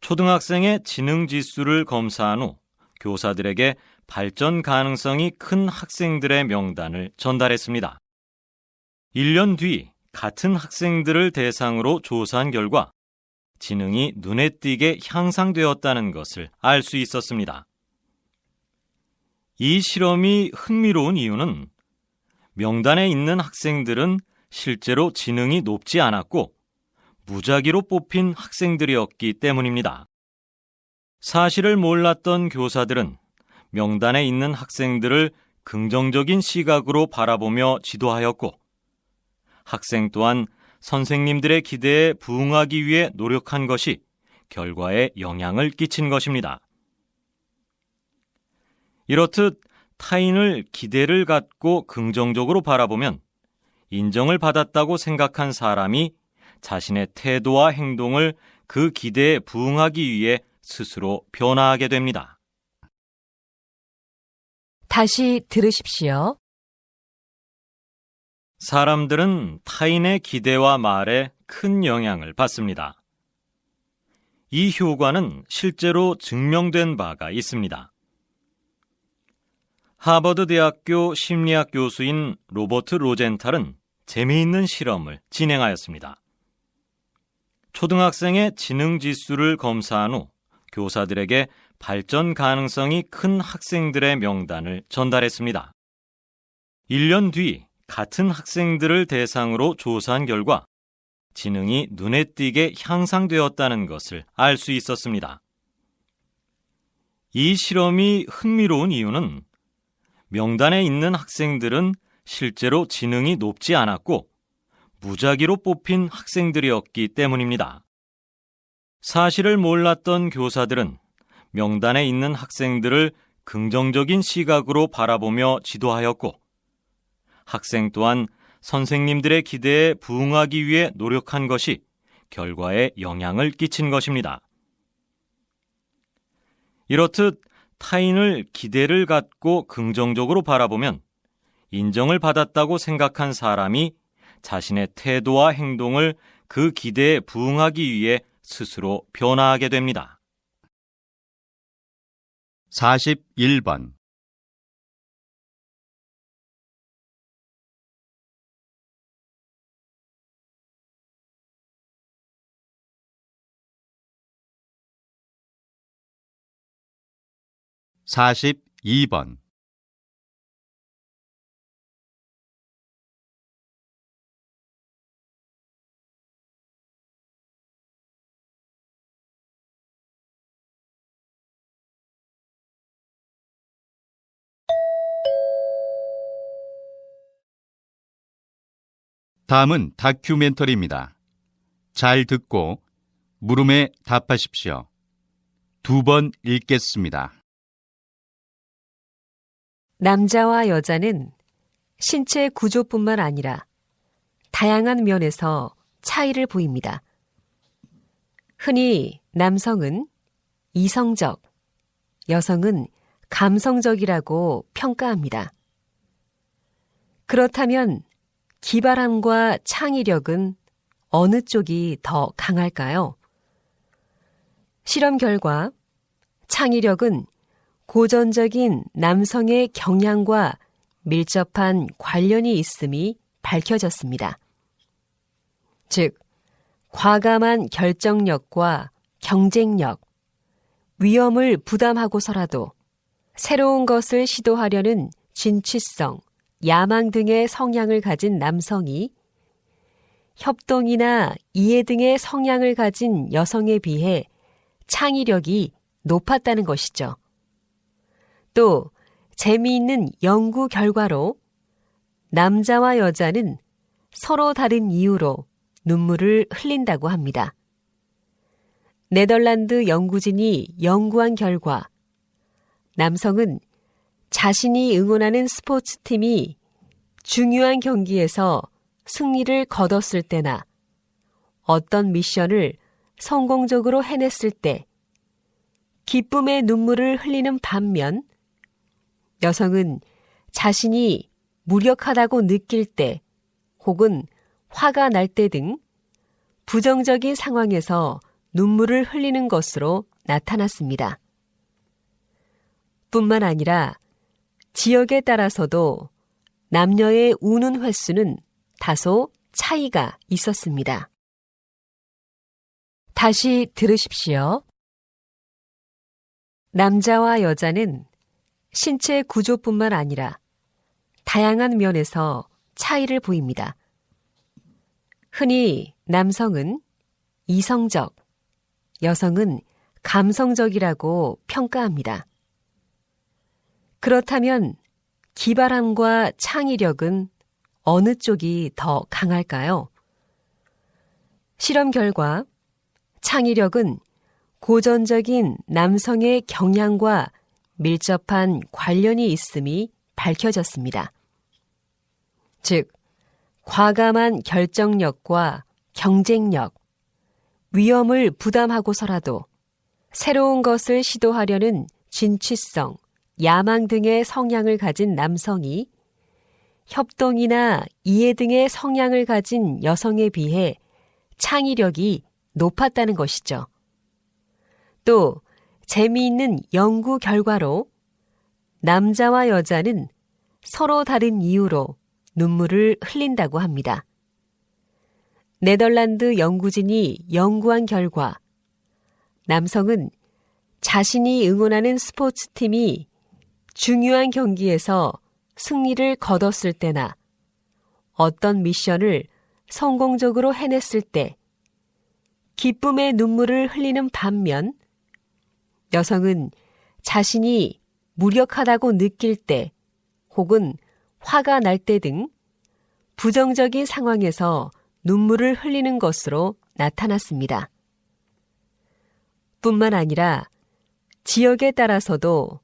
초등학생의 지능 지수를 검사한 후 교사들에게 발전 가능성이 큰 학생들의 명단을 전달했습니다. 1년 뒤 같은 학생들을 대상으로 조사한 결과 지능이 눈에 띄게 향상되었다는 것을 알 수 있었습니다. 이 실험이 흥미로운 이유는 명단에 있는 학생들은 실제로 지능이 높지 않았고 무작위로 뽑힌 학생들이었기 때문입니다. 사실을 몰랐던 교사들은 명단에 있는 학생들을 긍정적인 시각으로 바라보며 지도하였고, 학생 또한 선생님들의 기대에 부응하기 위해 노력한 것이 결과에 영향을 끼친 것입니다. 이렇듯 타인을 기대를 갖고 긍정적으로 바라보면 인정을 받았다고 생각한 사람이 자신의 태도와 행동을 그 기대에 부응하기 위해 스스로 변화하게 됩니다. 다시 들으십시오. 사람들은 타인의 기대와 말에 큰 영향을 받습니다. 이 효과는 실제로 증명된 바가 있습니다. 하버드 대학교 심리학 교수인 로버트 로젠탈은 재미있는 실험을 진행하였습니다. 초등학생의 지능 지수를 검사한 후 교사들에게 발전 가능성이 큰 학생들의 명단을 전달했습니다. 1년 뒤 같은 학생들을 대상으로 조사한 결과 지능이 눈에 띄게 향상되었다는 것을 알 수 있었습니다. 이 실험이 흥미로운 이유는 명단에 있는 학생들은 실제로 지능이 높지 않았고 무작위로 뽑힌 학생들이었기 때문입니다. 사실을 몰랐던 교사들은 명단에 있는 학생들을 긍정적인 시각으로 바라보며 지도하였고 학생 또한 선생님들의 기대에 부응하기 위해 노력한 것이 결과에 영향을 끼친 것입니다. 이렇듯 타인을 기대를 갖고 긍정적으로 바라보면 인정을 받았다고 생각한 사람이 자신의 태도와 행동을 그 기대에 부응하기 위해 스스로 변화하게 됩니다. 41번 42번 다음은 다큐멘터리입니다. 잘 듣고 물음에 답하십시오. 두 번 읽겠습니다. 남자와 여자는 신체 구조뿐만 아니라 다양한 면에서 차이를 보입니다. 흔히 남성은 이성적, 여성은 감성적이라고 평가합니다. 그렇다면 기발함과 창의력은 어느 쪽이 더 강할까요? 실험 결과 창의력은 고전적인 남성의 경향과 밀접한 관련이 있음이 밝혀졌습니다. 즉, 과감한 결정력과 경쟁력, 위험을 부담하고서라도 새로운 것을 시도하려는 진취성, 야망 등의 성향을 가진 남성이 협동이나 이해 등의 성향을 가진 여성에 비해 창의력이 높았다는 것이죠. 또 재미있는 연구 결과로 남자와 여자는 서로 다른 이유로 눈물을 흘린다고 합니다. 네덜란드 연구진이 연구한 결과 남성은 자신이 응원하는 스포츠팀이 중요한 경기에서 승리를 거뒀을 때나 어떤 미션을 성공적으로 해냈을 때 기쁨의 눈물을 흘리는 반면 여성은 자신이 무력하다고 느낄 때 혹은 화가 날 때 등 부정적인 상황에서 눈물을 흘리는 것으로 나타났습니다. 뿐만 아니라 지역에 따라서도 남녀의 우는 횟수는 다소 차이가 있었습니다. 다시 들으십시오. 남자와 여자는 신체 구조뿐만 아니라 다양한 면에서 차이를 보입니다. 흔히 남성은 이성적, 여성은 감성적이라고 평가합니다. 그렇다면 기발함과 창의력은 어느 쪽이 더 강할까요? 실험 결과 창의력은 고전적인 남성의 경향과 밀접한 관련이 있음이 밝혀졌습니다. 즉, 과감한 결정력과 경쟁력, 위험을 부담하고서라도 새로운 것을 시도하려는 진취성, 야망 등의 성향을 가진 남성이 협동이나 이해 등의 성향을 가진 여성에 비해 창의력이 높았다는 것이죠. 또 재미있는 연구 결과로 남자와 여자는 서로 다른 이유로 눈물을 흘린다고 합니다. 네덜란드 연구진이 연구한 결과 남성은 자신이 응원하는 스포츠팀이 중요한 경기에서 승리를 거뒀을 때나 어떤 미션을 성공적으로 해냈을 때 기쁨의 눈물을 흘리는 반면 여성은 자신이 무력하다고 느낄 때 혹은 화가 날 때 등 부정적인 상황에서 눈물을 흘리는 것으로 나타났습니다. 뿐만 아니라 지역에 따라서도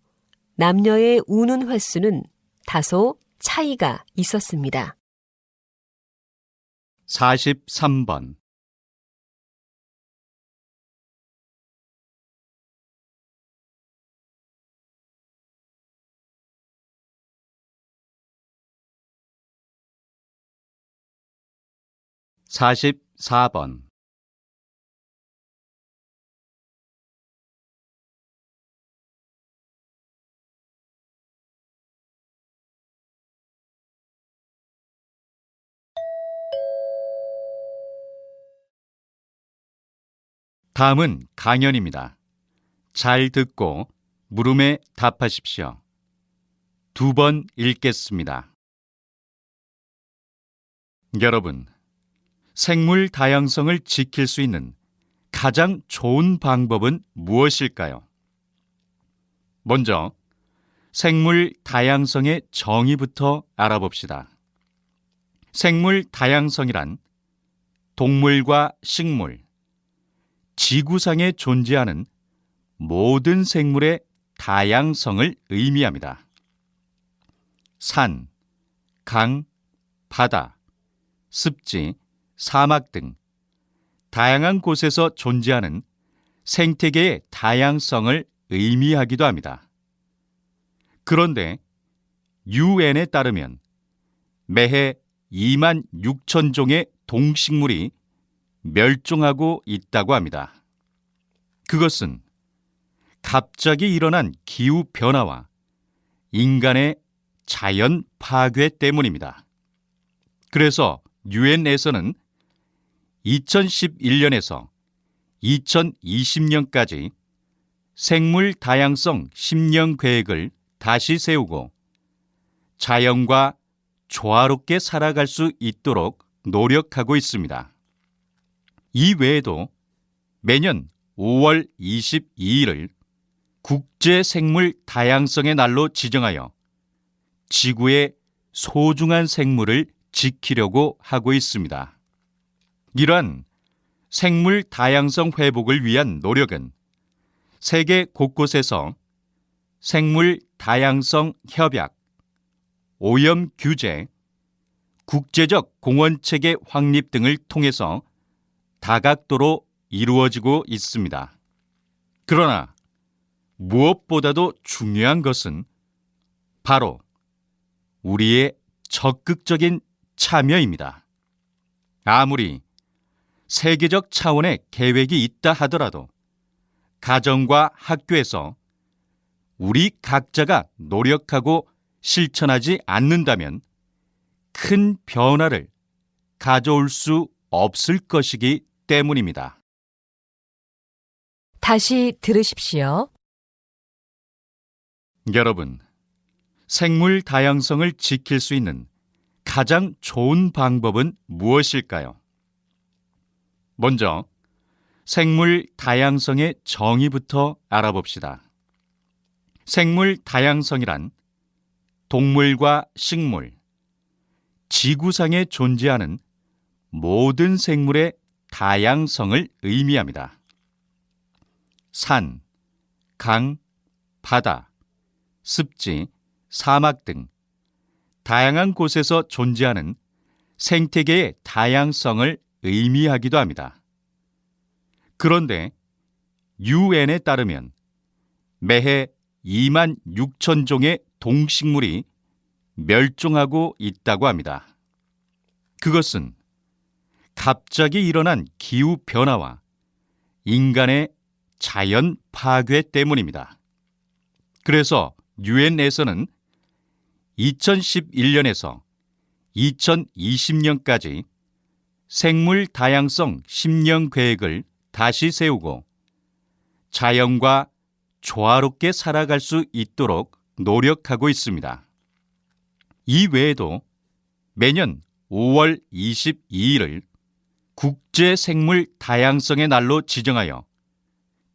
남녀의 우는 횟수는 다소 차이가 있었습니다. 43번. 44번. 다음은 강연입니다. 잘 듣고 물음에 답하십시오. 두 번 읽겠습니다. 여러분, 생물 다양성을 지킬 수 있는 가장 좋은 방법은 무엇일까요? 먼저, 생물 다양성의 정의부터 알아봅시다. 생물 다양성이란 동물과 식물, 지구상에 존재하는 모든 생물의 다양성을 의미합니다. 산, 강, 바다, 습지, 사막 등 다양한 곳에서 존재하는 생태계의 다양성을 의미하기도 합니다. 그런데 UN에 따르면 매해 2만 6천 종의 동식물이 멸종하고 있다고 합니다. 그것은 갑자기 일어난 기후 변화와 인간의 자연 파괴 때문입니다. 그래서 유엔에서는 2011년에서 2020년까지 생물 다양성 10년 계획을 다시 세우고 자연과 조화롭게 살아갈 수 있도록 노력하고 있습니다. 이 외에도 매년 5월 22일을 국제 생물 다양성의 날로 지정하여 지구의 소중한 생물을 지키려고 하고 있습니다. 이러한 생물 다양성 회복을 위한 노력은 세계 곳곳에서 생물 다양성 협약, 오염 규제, 국제적 공원 체계 확립 등을 통해서 다각도로 이루어지고 있습니다. 그러나 무엇보다도 중요한 것은 바로 우리의 적극적인 참여입니다. 아무리 세계적 차원의 계획이 있다 하더라도 가정과 학교에서 우리 각자가 노력하고 실천하지 않는다면 큰 변화를 가져올 수 없을 것이기 때문입니다. 다시 들으십시오. 여러분, 생물 다양성을 지킬 수 있는 가장 좋은 방법은 무엇일까요? 먼저, 생물 다양성의 정의부터 알아봅시다. 생물 다양성이란 동물과 식물, 지구상에 존재하는 모든 생물의 다양성을 의미합니다. 산, 강, 바다, 습지, 사막 등 다양한 곳에서 존재하는 생태계의 다양성을 의미하기도 합니다. 그런데 UN에 따르면 매해 2만 6천 종의 동식물이 멸종하고 있다고 합니다. 그것은 갑자기 일어난 기후 변화와 인간의 자연 파괴 때문입니다. 그래서 유엔에서는 2011년에서 2020년까지 생물 다양성 10년 계획을 다시 세우고 자연과 조화롭게 살아갈 수 있도록 노력하고 있습니다. 이 외에도 매년 5월 22일을 국제 생물 다양성의 날로 지정하여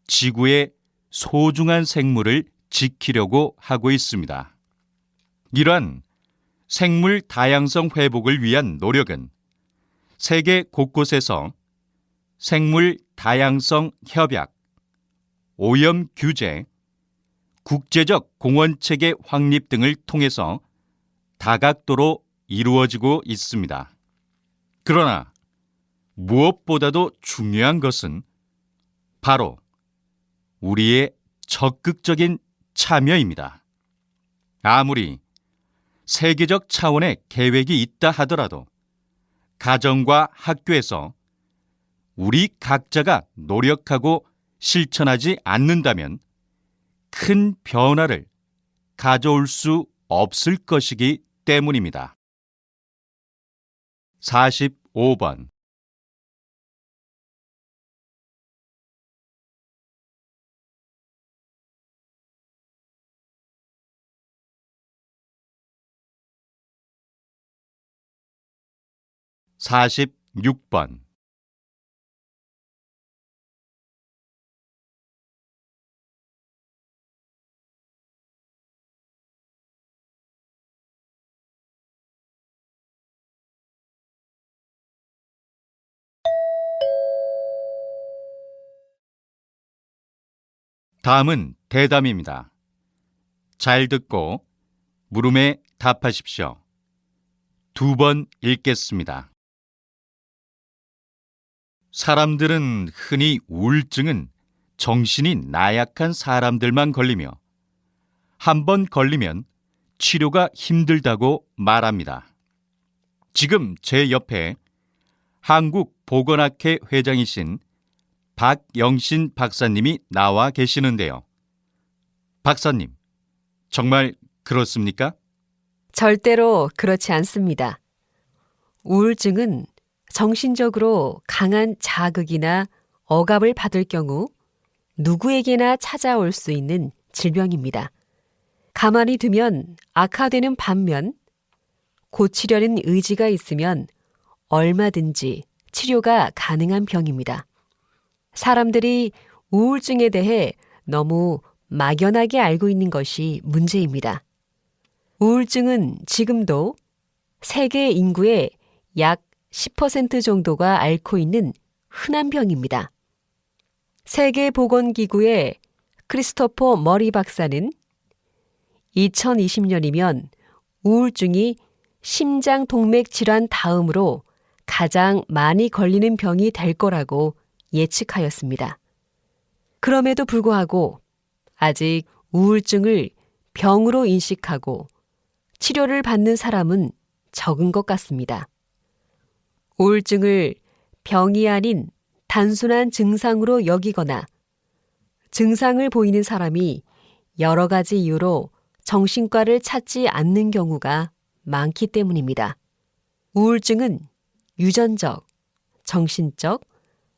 지구의 소중한 생물을 지키려고 하고 있습니다. 이러한 생물 다양성 회복을 위한 노력은 세계 곳곳에서 생물 다양성 협약, 오염 규제, 국제적 공원 체계 확립 등을 통해서 다각도로 이루어지고 있습니다. 그러나 무엇보다도 중요한 것은 바로 우리의 적극적인 참여입니다. 아무리 세계적 차원의 계획이 있다 하더라도 가정과 학교에서 우리 각자가 노력하고 실천하지 않는다면 큰 변화를 가져올 수 없을 것이기 때문입니다. 45번 46번 다음은 대담입니다. 잘 듣고 물음에 답하십시오. 두 번 읽겠습니다. 사람들은 흔히 우울증은 정신이 나약한 사람들만 걸리며 한 번 걸리면 치료가 힘들다고 말합니다. 지금 제 옆에 한국보건학회 회장이신 박영신 박사님이 나와 계시는데요. 박사님, 정말 그렇습니까? 절대로 그렇지 않습니다. 우울증은 정신적으로 강한 자극이나 억압을 받을 경우 누구에게나 찾아올 수 있는 질병입니다. 가만히 두면 악화되는 반면 고치려는 의지가 있으면 얼마든지 치료가 가능한 병입니다. 사람들이 우울증에 대해 너무 막연하게 알고 있는 것이 문제입니다. 우울증은 지금도 세계 인구의 약 10% 정도가 앓고 있는 흔한 병입니다. 세계보건기구의 크리스토퍼 머리 박사는 2020년이면 우울증이 심장 동맥 질환 다음으로 가장 많이 걸리는 병이 될 거라고 예측하였습니다. 그럼에도 불구하고 아직 우울증을 병으로 인식하고 치료를 받는 사람은 적은 것 같습니다. 우울증을 병이 아닌 단순한 증상으로 여기거나 증상을 보이는 사람이 여러 가지 이유로 정신과를 찾지 않는 경우가 많기 때문입니다. 우울증은 유전적, 정신적,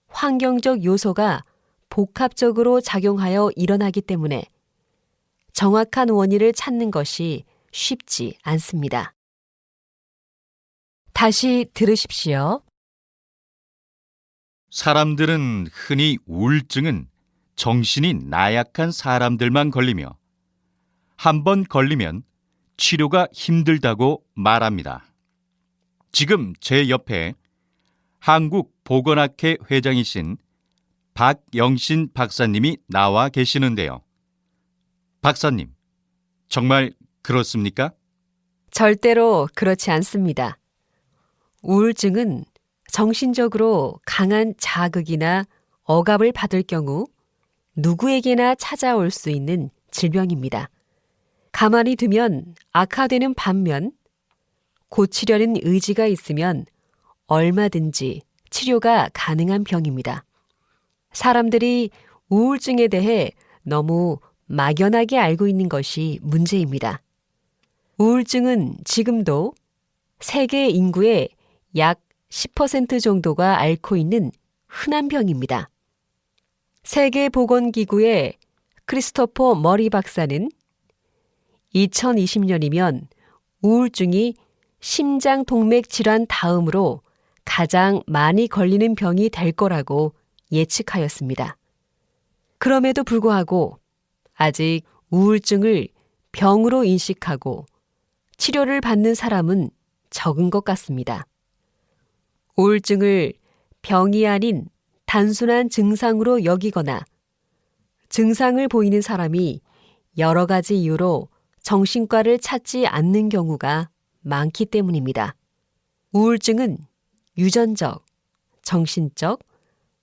환경적 요소가 복합적으로 작용하여 일어나기 때문에 정확한 원인을 찾는 것이 쉽지 않습니다. 다시 들으십시오. 사람들은 흔히 우울증은 정신이 나약한 사람들만 걸리며 한 번 걸리면 치료가 힘들다고 말합니다. 지금 제 옆에 한국보건학회 회장이신 박영신 박사님이 나와 계시는데요. 박사님, 정말 그렇습니까? 절대로 그렇지 않습니다. 우울증은 정신적으로 강한 자극이나 억압을 받을 경우 누구에게나 찾아올 수 있는 질병입니다. 가만히 두면 악화되는 반면 고치려는 의지가 있으면 얼마든지 치료가 가능한 병입니다. 사람들이 우울증에 대해 너무 막연하게 알고 있는 것이 문제입니다. 우울증은 지금도 세계 인구의 약 10% 정도가 앓고 있는 흔한 병입니다. 세계보건기구의 크리스토퍼 머리 박사는 2020년이면 우울증이 심장 동맥 질환 다음으로 가장 많이 걸리는 병이 될 거라고 예측하였습니다. 그럼에도 불구하고 아직 우울증을 병으로 인식하고 치료를 받는 사람은 적은 것 같습니다. 우울증을 병이 아닌 단순한 증상으로 여기거나 증상을 보이는 사람이 여러 가지 이유로 정신과를 찾지 않는 경우가 많기 때문입니다. 우울증은 유전적, 정신적,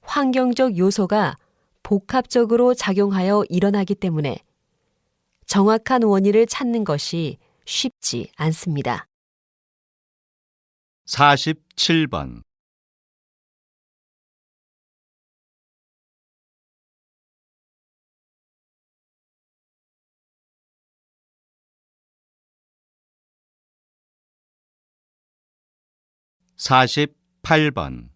환경적 요소가 복합적으로 작용하여 일어나기 때문에 정확한 원인을 찾는 것이 쉽지 않습니다. 47번. 사십팔 번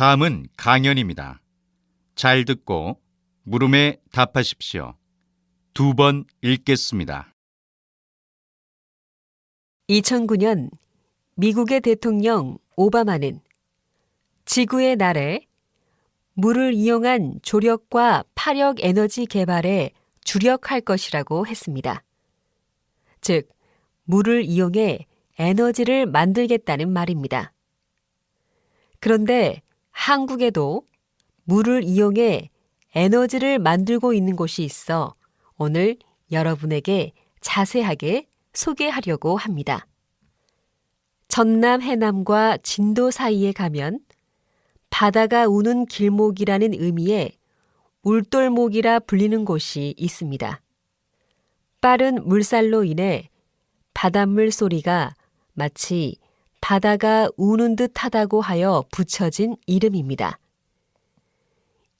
다음은 강연입니다. 잘 듣고 물음에 답하십시오. 두 번 읽겠습니다. 2009년 미국의 대통령 오바마는 지구의 날에 물을 이용한 조력과 파력 에너지 개발에 주력할 것이라고 했습니다. 즉, 물을 이용해 에너지를 만들겠다는 말입니다. 그런데 한국에도 물을 이용해 에너지를 만들고 있는 곳이 있어 오늘 여러분에게 자세하게 소개하려고 합니다. 전남 해남과 진도 사이에 가면 바다가 우는 길목이라는 의미의 울돌목이라 불리는 곳이 있습니다. 빠른 물살로 인해 바닷물 소리가 마치 바다가 우는 듯 하다고 하여 붙여진 이름입니다.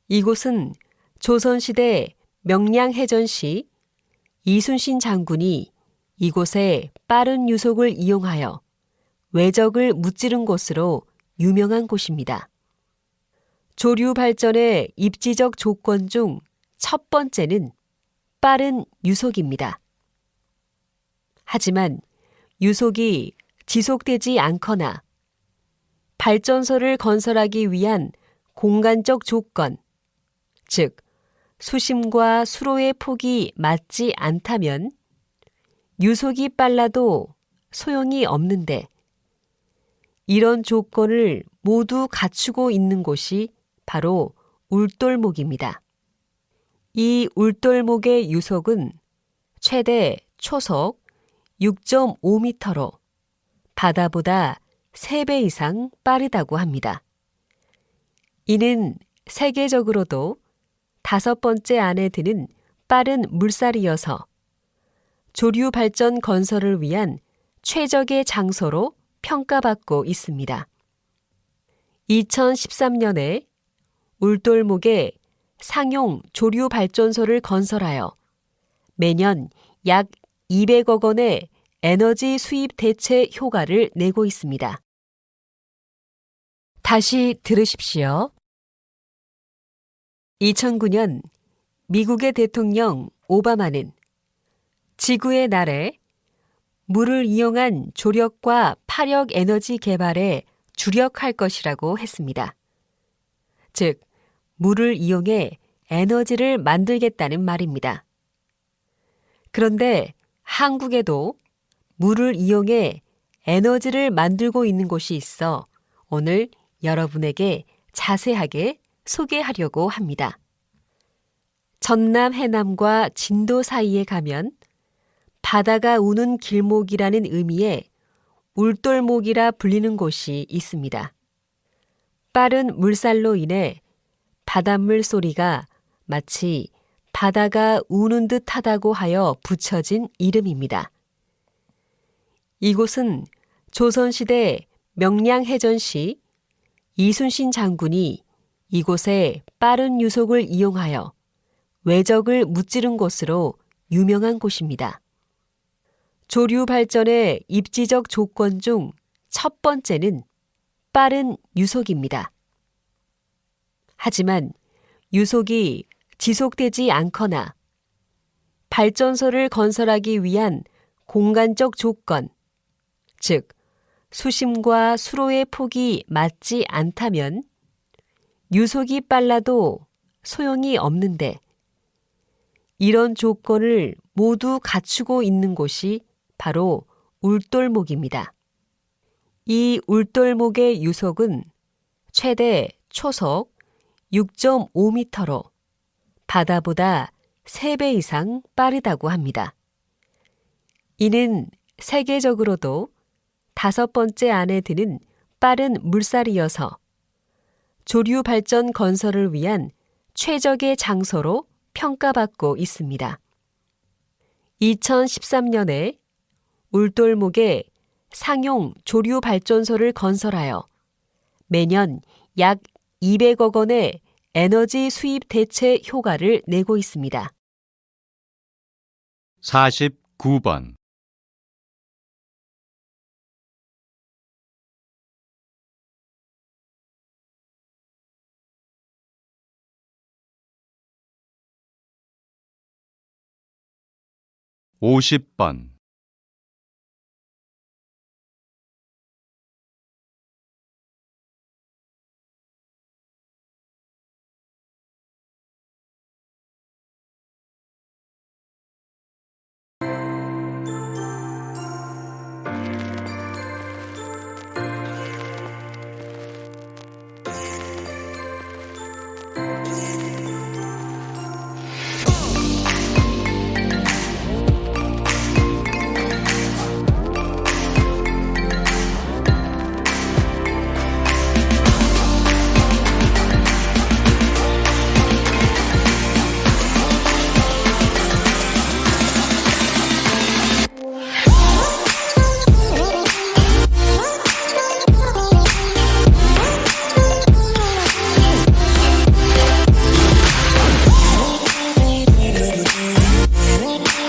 이곳은 조선시대 명량해전시 이순신 장군이 이곳에 빠른 유속을 이용하여 외적을 무찌른 곳으로 유명한 곳입니다. 조류 발전의 입지적 조건 중 첫 번째는 빠른 유속입니다. 하지만 유속이 지속되지 않거나 발전소를 건설하기 위한 공간적 조건, 즉, 수심과 수로의 폭이 맞지 않다면 유속이 빨라도 소용이 없는데 이런 조건을 모두 갖추고 있는 곳이 바로 울돌목입니다. 이 울돌목의 유속은 최대 초속 6.5m로 바다보다 3배 이상 빠르다고 합니다. 이는 세계적으로도 다섯 번째 안에 드는 빠른 물살이어서 조류 발전 건설을 위한 최적의 장소로 평가받고 있습니다. 2013년에 울돌목에 상용 조류 발전소를 건설하여 매년 약 200억 원의 에너지 수입 대체 효과를 내고 있습니다. 다시 들으십시오. 2009년 미국의 대통령 오바마는 지구의 날에 물을 이용한 조력과 파력 에너지 개발에 주력할 것이라고 했습니다. 즉, 물을 이용해 에너지를 만들겠다는 말입니다. 그런데 한국에도 물을 이용해 에너지를 만들고 있는 곳이 있어 오늘 여러분에게 자세하게 소개하려고 합니다. 전남 해남과 진도 사이에 가면 바다가 우는 길목이라는 의미의 울돌목이라 불리는 곳이 있습니다. 빠른 물살로 인해 바닷물 소리가 마치 바다가 우는 듯 하다고 하여 붙여진 이름입니다. 이곳은 조선시대 명량해전 시 이순신 장군이 이곳에 빠른 유속을 이용하여 외적을 무찌른 곳으로 유명한 곳입니다. 조류 발전의 입지적 조건 중 첫 번째는 빠른 유속입니다. 하지만 유속이 지속되지 않거나 발전소를 건설하기 위한 공간적 조건, 즉, 수심과 수로의 폭이 맞지 않다면 유속이 빨라도 소용이 없는데 이런 조건을 모두 갖추고 있는 곳이 바로 울돌목입니다. 이 울돌목의 유속은 최대 초속 6.5m로 바다보다 3배 이상 빠르다고 합니다. 이는 세계적으로도 다섯 번째 안에 드는 빠른 물살이어서 조류 발전 건설을 위한 최적의 장소로 평가받고 있습니다. 2013년에 울돌목에 상용 조류 발전소를 건설하여 매년 약 200억 원의 에너지 수입 대체 효과를 내고 있습니다. 49번. 오십 번